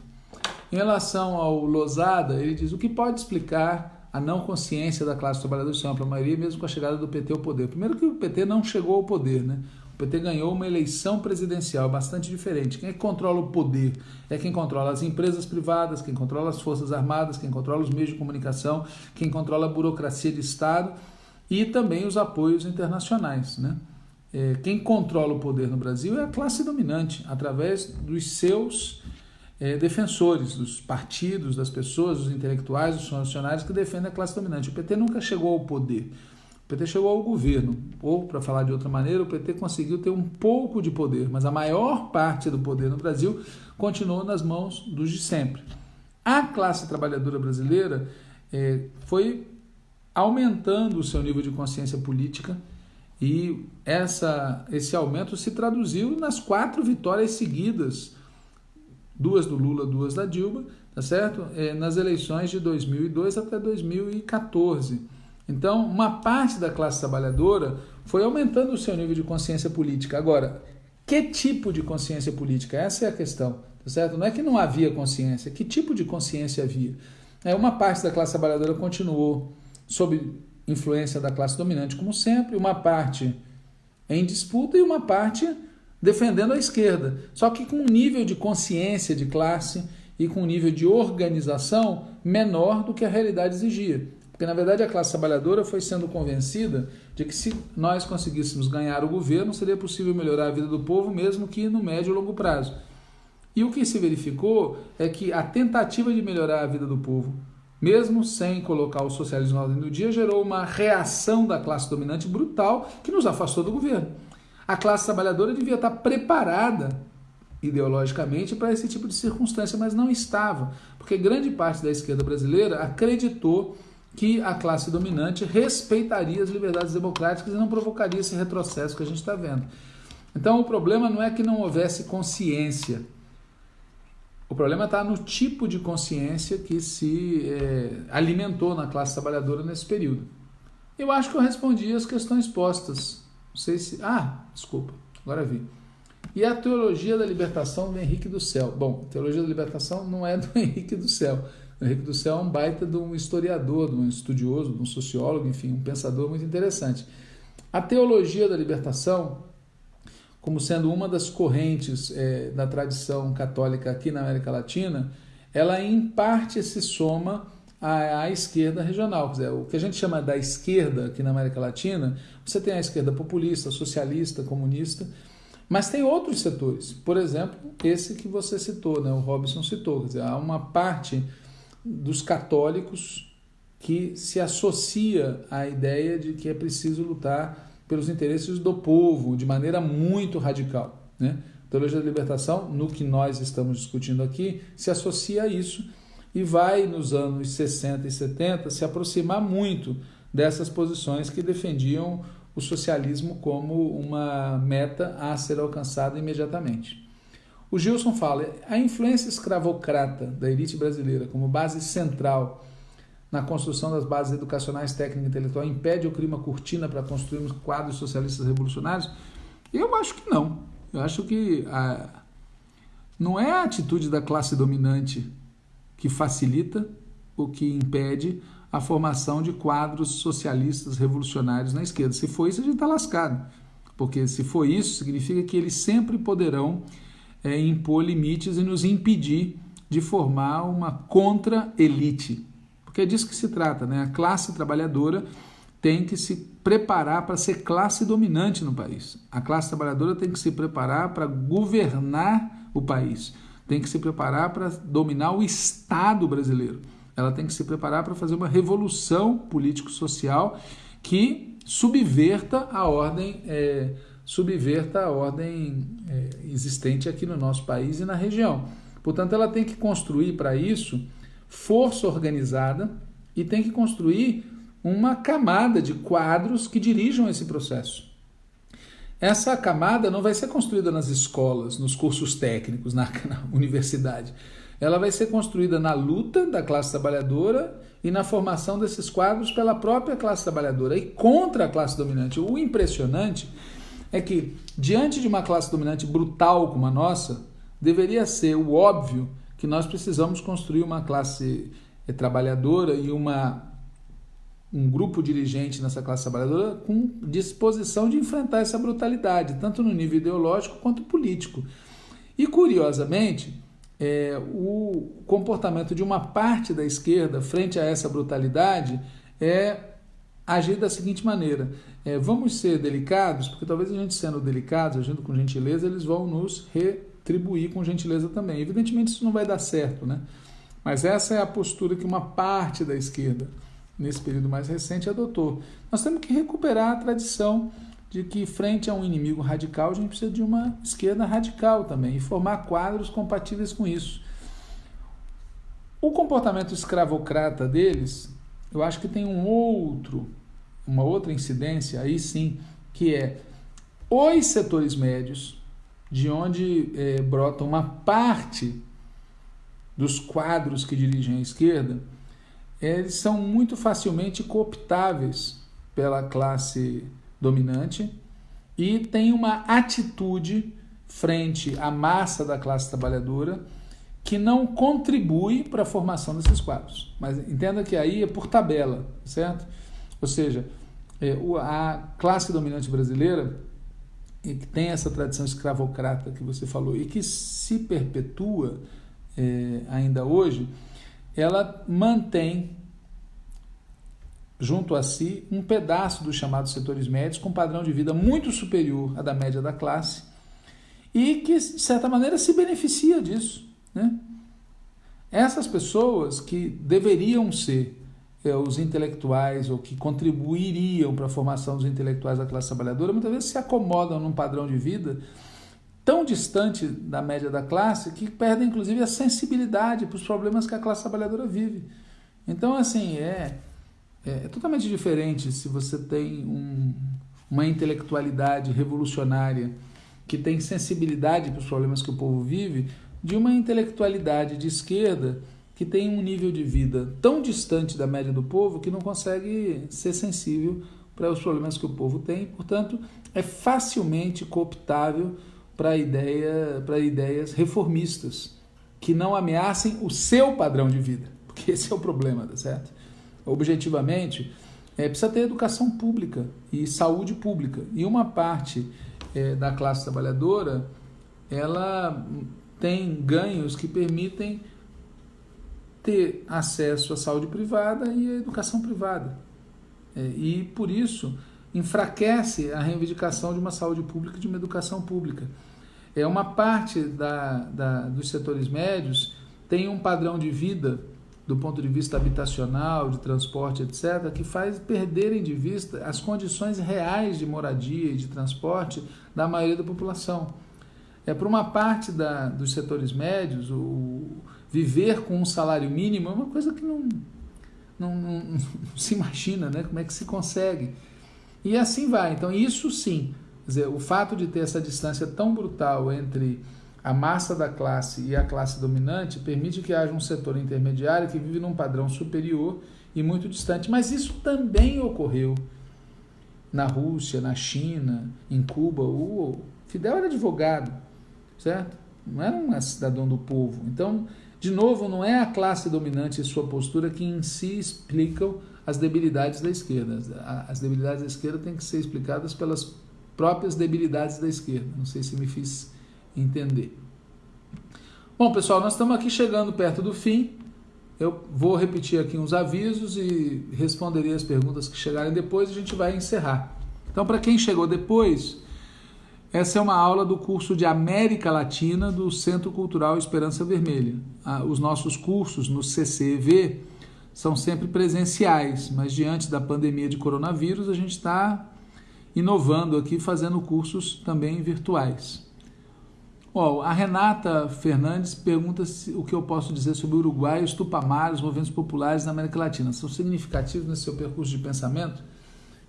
Em relação ao Losada, ele diz o que pode explicar a não consciência da classe trabalhadora, em sua ampla maioria, mesmo com a chegada do PT ao poder. Primeiro que o PT não chegou ao poder, né? O PT ganhou uma eleição presidencial bastante diferente. Quem é controla o poder? É quem controla as empresas privadas, quem controla as forças armadas, quem controla os meios de comunicação, quem controla a burocracia de Estado e também os apoios internacionais. Né? É, quem controla o poder no Brasil é a classe dominante, através dos seus é, defensores, dos partidos, das pessoas, dos intelectuais, dos funcionários que defendem a classe dominante. O PT nunca chegou ao poder. O PT chegou ao governo, ou, para falar de outra maneira, o PT conseguiu ter um pouco de poder, mas a maior parte do poder no Brasil continuou nas mãos dos de sempre. A classe trabalhadora brasileira é, foi aumentando o seu nível de consciência política e essa, esse aumento se traduziu nas quatro vitórias seguidas, duas do Lula, duas da Dilma, tá certo? É, nas eleições de 2002 até 2014. Então, uma parte da classe trabalhadora foi aumentando o seu nível de consciência política. Agora, que tipo de consciência política? Essa é a questão, tá certo? Não é que não havia consciência, que tipo de consciência havia? É, uma parte da classe trabalhadora continuou sob influência da classe dominante, como sempre, uma parte em disputa e uma parte defendendo a esquerda. Só que com um nível de consciência de classe e com um nível de organização menor do que a realidade exigia. Porque, na verdade, a classe trabalhadora foi sendo convencida de que se nós conseguíssemos ganhar o governo, seria possível melhorar a vida do povo, mesmo que no médio e longo prazo. E o que se verificou é que a tentativa de melhorar a vida do povo, mesmo sem colocar o socialismo na ordem do dia, gerou uma reação da classe dominante brutal que nos afastou do governo. A classe trabalhadora devia estar preparada ideologicamente para esse tipo de circunstância, mas não estava, porque grande parte da esquerda brasileira acreditou que a classe dominante respeitaria as liberdades democráticas e não provocaria esse retrocesso que a gente está vendo. Então o problema não é que não houvesse consciência. O problema está no tipo de consciência que se é, alimentou na classe trabalhadora nesse período. Eu acho que eu respondi as questões postas. Não sei se. Ah, desculpa, agora vi. E a teologia da libertação do Henrique do Céu. Bom, a teologia da libertação não é do Henrique do Céu. Henrique do Céu é um baita de um historiador, de um estudioso, de um sociólogo, enfim, um pensador muito interessante. A teologia da libertação, como sendo uma das correntes é, da tradição católica aqui na América Latina, ela em parte se soma à, à, esquerda regional. Quer dizer, o que a gente chama da esquerda aqui na América Latina, você tem a esquerda populista, socialista, comunista, mas tem outros setores. Por exemplo, esse que você citou, né, o Robson citou. Quer dizer, há uma parte dos católicos que se associa à ideia de que é preciso lutar pelos interesses do povo de maneira muito radical. Né? A teologia da libertação, no que nós estamos discutindo aqui, se associa a isso e vai, nos anos 60 e 70, se aproximar muito dessas posições que defendiam o socialismo como uma meta a ser alcançada imediatamente. O Gilson fala: a influência escravocrata da elite brasileira como base central na construção das bases educacionais, técnica e intelectual impede ou cria uma cortina para construirmos quadros socialistas revolucionários? Eu acho que não. Eu acho que a... não é a atitude da classe dominante que facilita ou que impede a formação de quadros socialistas revolucionários na esquerda. Se for isso, a gente está lascado. Porque se for isso, significa que eles sempre poderão é, impor limites e nos impedir de formar uma contra-elite. Porque é disso que se trata, né? A classe trabalhadora tem que se preparar para ser classe dominante no país. A classe trabalhadora tem que se preparar para governar o país, tem que se preparar para dominar o Estado brasileiro. Ela tem que se preparar para fazer uma revolução político-social que subverta a ordem é, subverta a ordem é, existente aqui no nosso país e na região. Portanto, ela tem que construir para isso força organizada e tem que construir uma camada de quadros que dirijam esse processo. Essa camada não vai ser construída nas escolas, nos cursos técnicos, na, na universidade. Ela vai ser construída na luta da classe trabalhadora e na formação desses quadros pela própria classe trabalhadora e contra a classe dominante. O impressionante é que, diante de uma classe dominante brutal como a nossa, deveria ser o óbvio que nós precisamos construir uma classe eh, trabalhadora e uma, um grupo dirigente nessa classe trabalhadora com disposição de enfrentar essa brutalidade, tanto no nível ideológico quanto político. E, curiosamente, é, o comportamento de uma parte da esquerda frente a essa brutalidade é agir da seguinte maneira: é, vamos ser delicados, porque talvez a gente sendo delicados, agindo com gentileza, eles vão nos retribuir com gentileza também. Evidentemente isso não vai dar certo, né? Mas essa é a postura que uma parte da esquerda, nesse período mais recente, adotou. Nós temos que recuperar a tradição de que, frente a um inimigo radical, a gente precisa de uma esquerda radical também e formar quadros compatíveis com isso. O comportamento escravocrata deles, eu acho que tem um outro uma outra incidência, aí sim, que é os setores médios, de onde é, brota uma parte dos quadros que dirigem a esquerda, eles são muito facilmente cooptáveis pela classe dominante e tem uma atitude frente à massa da classe trabalhadora que não contribui para a formação desses quadros. Mas entenda que aí é por tabela, certo? Ou seja, é, a classe dominante brasileira, que tem essa tradição escravocrata que você falou e que se perpetua é, ainda hoje, ela mantém junto a si um pedaço dos chamados setores médios com padrão de vida muito superior à da média da classe e que, de certa maneira, se beneficia disso. Né? Essas pessoas que deveriam ser é, os intelectuais ou que contribuiriam para a formação dos intelectuais da classe trabalhadora, muitas vezes se acomodam num padrão de vida tão distante da média da classe que perdem inclusive a sensibilidade para os problemas que a classe trabalhadora vive. Então, assim, é, é, é totalmente diferente se você tem um, uma intelectualidade revolucionária que tem sensibilidade para os problemas que o povo vive, de uma intelectualidade de esquerda que tem um nível de vida tão distante da média do povo que não consegue ser sensível para os problemas que o povo tem, portanto, é facilmente cooptável para ideia, para ideias reformistas que não ameacem o seu padrão de vida, porque esse é o problema, tá certo? Objetivamente, é, precisa ter educação pública e saúde pública. E uma parte é, da classe trabalhadora, ela tem ganhos que permitem ter acesso à saúde privada e à educação privada. É, e, por isso, enfraquece a reivindicação de uma saúde pública e de uma educação pública. É uma parte da, da, dos setores médios tem um padrão de vida do ponto de vista habitacional, de transporte, etc., que faz perderem de vista as condições reais de moradia e de transporte da maioria da população. É para uma parte da, dos setores médios, o viver com um salário mínimo é uma coisa que não, não, não, não se imagina, né? Como é que se consegue? E assim vai. Então, isso sim, dizer, o fato de ter essa distância tão brutal entre a massa da classe e a classe dominante permite que haja um setor intermediário que vive num padrão superior e muito distante. Mas isso também ocorreu na Rússia, na China, em Cuba. O Fidel era advogado, certo? Não era um cidadão do povo. Então, de novo, não é a classe dominante e sua postura que em si explicam as debilidades da esquerda. As debilidades da esquerda têm que ser explicadas pelas próprias debilidades da esquerda. Não sei se me fiz entender. Bom, pessoal, nós estamos aqui chegando perto do fim. Eu vou repetir aqui uns avisos e responderei as perguntas que chegarem depois e a gente vai encerrar. Então, para quem chegou depois, essa é uma aula do curso de América Latina do Centro Cultural Esperança Vermelha. Ah, os nossos cursos no CCV são sempre presenciais, mas diante da pandemia de coronavírus, a gente está inovando aqui, fazendo cursos também virtuais. Oh, a Renata Fernandes pergunta se, o que eu posso dizer sobre o Uruguai os Tupamaros, os movimentos populares na América Latina. São significativos nesse seu percurso de pensamento?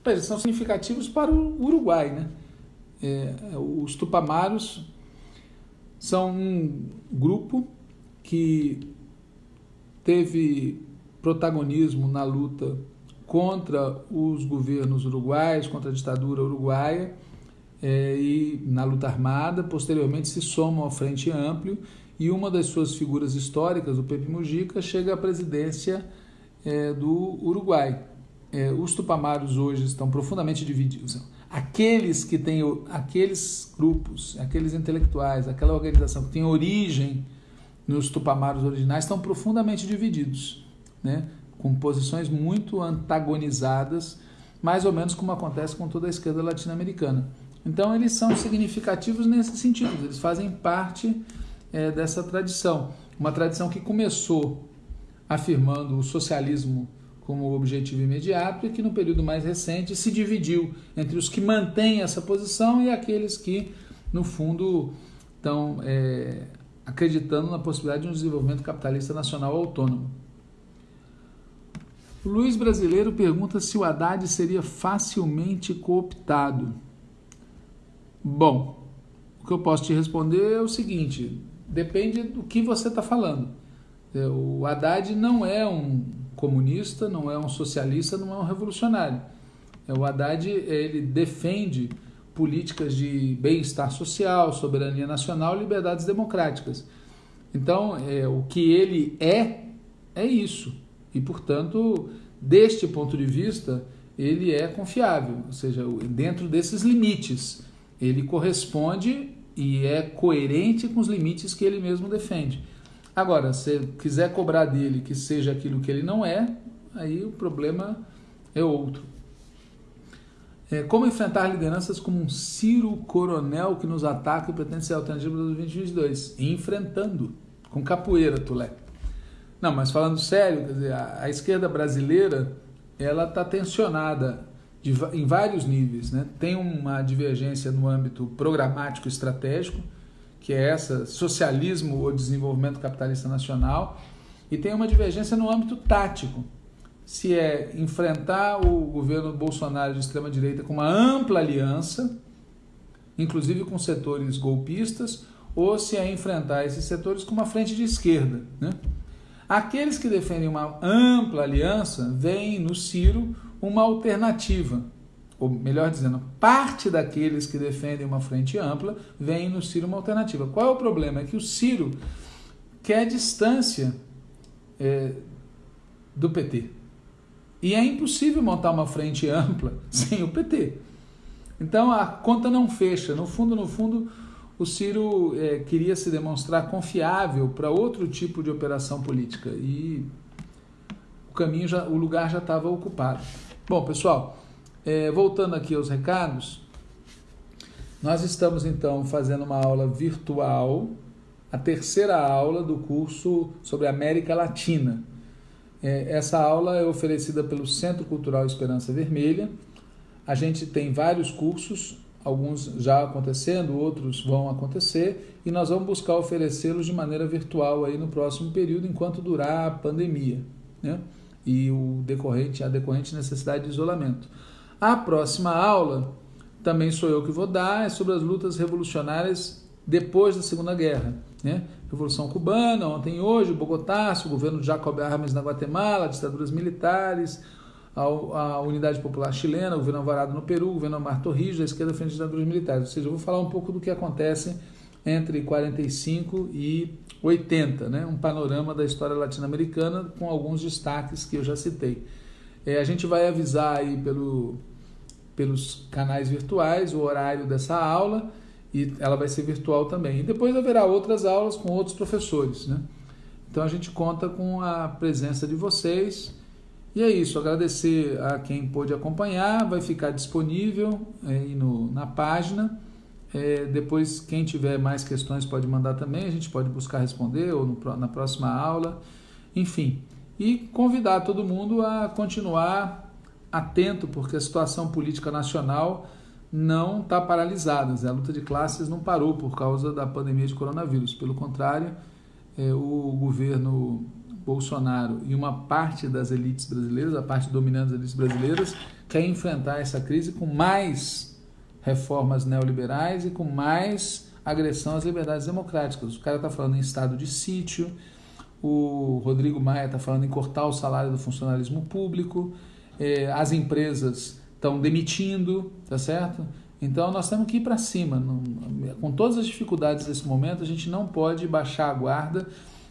Eles são significativos para o Uruguai. Né? É, os Tupamaros são um grupo que teve protagonismo na luta contra os governos uruguaios, contra a ditadura uruguaia é, e na luta armada, posteriormente se somam ao Frente Amplio e uma das suas figuras históricas, o Pepe Mujica, chega à presidência é, do Uruguai. É, os tupamaros hoje estão profundamente divididos. Aqueles que têm, aqueles grupos, aqueles intelectuais, aquela organização que tem origem nos tupamaros originais estão profundamente divididos, né? com posições muito antagonizadas, mais ou menos como acontece com toda a esquerda latino-americana. Então, eles são significativos nesse sentido, eles fazem parte é, dessa tradição. Uma tradição que começou afirmando o socialismo como objetivo imediato e que no período mais recente se dividiu entre os que mantêm essa posição e aqueles que, no fundo, estão é, acreditando na possibilidade de um desenvolvimento capitalista nacional autônomo. O Luiz Brasileiro pergunta se o Haddad seria facilmente cooptado. Bom, o que eu posso te responder é o seguinte: depende do que você está falando. É, o Haddad não é um comunista, não é um socialista, não é um revolucionário. É, o Haddad ele defende políticas de bem-estar social, soberania nacional, liberdades democráticas. Então, é, o que ele é é isso. E, portanto, deste ponto de vista, ele é confiável, ou seja, dentro desses limites ele corresponde e é coerente com os limites que ele mesmo defende. Agora, se quiser cobrar dele que seja aquilo que ele não é, aí o problema é outro. É, como enfrentar lideranças como um Ciro Coronel que nos ataca e pretende ser alternativo para 2022? Enfrentando, com capoeira, Tulé. Não, mas falando sério, dizer, a, a esquerda brasileira ela está tensionada de, em vários níveis. Né? Tem uma divergência no âmbito programático estratégico, que é essa socialismo ou desenvolvimento capitalista nacional, e tem uma divergência no âmbito tático, se é enfrentar o governo Bolsonaro de extrema direita com uma ampla aliança inclusive com setores golpistas, ou se é enfrentar esses setores com uma frente de esquerda. Né? Aqueles que defendem uma ampla aliança veem no Ciro uma alternativa, ou melhor dizendo, parte daqueles que defendem uma frente ampla veem no Ciro uma alternativa. Qual é o problema? É que o Ciro quer distância é, do PT. E é impossível montar uma frente ampla sem o PT. Então a conta não fecha. No fundo, no fundo, o Ciro é, queria se demonstrar confiável para outro tipo de operação política e o caminho já, o lugar já estava ocupado. Bom, pessoal, é, voltando aqui aos recados, nós estamos então fazendo uma aula virtual, a terceira aula do curso sobre América Latina. É, essa aula é oferecida pelo Centro Cultural Esperança Vermelha. A gente tem vários cursos, alguns já acontecendo, outros vão acontecer, e nós vamos buscar oferecê-los de maneira virtual aí no próximo período, enquanto durar a pandemia, né? E o decorrente, a decorrente necessidade de isolamento. A próxima aula, também sou eu que vou dar, é sobre as lutas revolucionárias depois da Segunda Guerra. Né? Revolução Cubana, ontem e hoje, Bogotá, o governo de Jacob Armes na Guatemala, ditaduras militares, a, a, Unidade Popular Chilena, o governo Alvarado no Peru, o governo Omar Torrijos, a esquerda frente às ditaduras militares. Ou seja, eu vou falar um pouco do que acontece entre 45 e 80, né? um panorama da história latino-americana com alguns destaques que eu já citei. É, a gente vai avisar aí pelo, pelos canais virtuais o horário dessa aula e ela vai ser virtual também. E depois haverá outras aulas com outros professores, né? Então a gente conta com a presença de vocês. E é isso, agradecer a quem pôde acompanhar, vai ficar disponível aí no, na página. É, depois, quem tiver mais questões pode mandar também, a gente pode buscar responder ou no, na próxima aula. Enfim, e convidar todo mundo a continuar atento, porque a situação política nacional não está paralisada. A luta de classes não parou por causa da pandemia de coronavírus. Pelo contrário, é, o governo Bolsonaro e uma parte das elites brasileiras, a parte dominante das elites brasileiras, quer enfrentar essa crise com mais reformas neoliberais e com mais agressão às liberdades democráticas. O cara está falando em estado de sítio, o Rodrigo Maia está falando em cortar o salário do funcionalismo público, é, as empresas estão demitindo, tá certo? Então nós temos que ir para cima. Não, com todas as dificuldades desse momento, a gente não pode baixar a guarda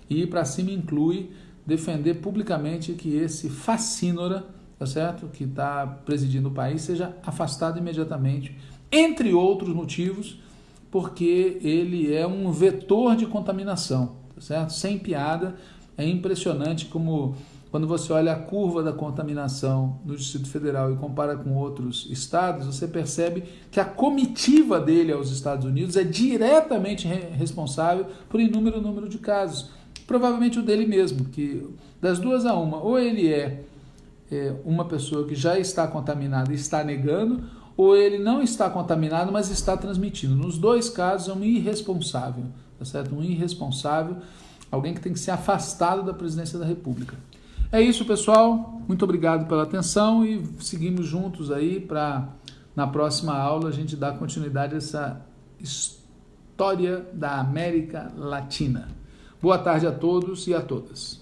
e ir para cima inclui defender publicamente que esse fascínora, tá certo? Que está presidindo o país seja afastado imediatamente, entre outros motivos, porque ele é um vetor de contaminação, tá certo? Sem piada, é impressionante como quando você olha a curva da contaminação no Distrito Federal e compara com outros estados, você percebe que a comitiva dele aos Estados Unidos é diretamente responsável por inúmero número de casos. Provavelmente o dele mesmo, que das duas a uma, ou ele é, é uma pessoa que já está contaminada e está negando, ou ele não está contaminado, mas está transmitindo. Nos dois casos é um irresponsável, tá certo? Um irresponsável, alguém que tem que ser afastado da presidência da República. É isso, pessoal. Muito obrigado pela atenção e seguimos juntos aí para na próxima aula a gente dar continuidade a essa história da América Latina. Boa tarde a todos e a todas.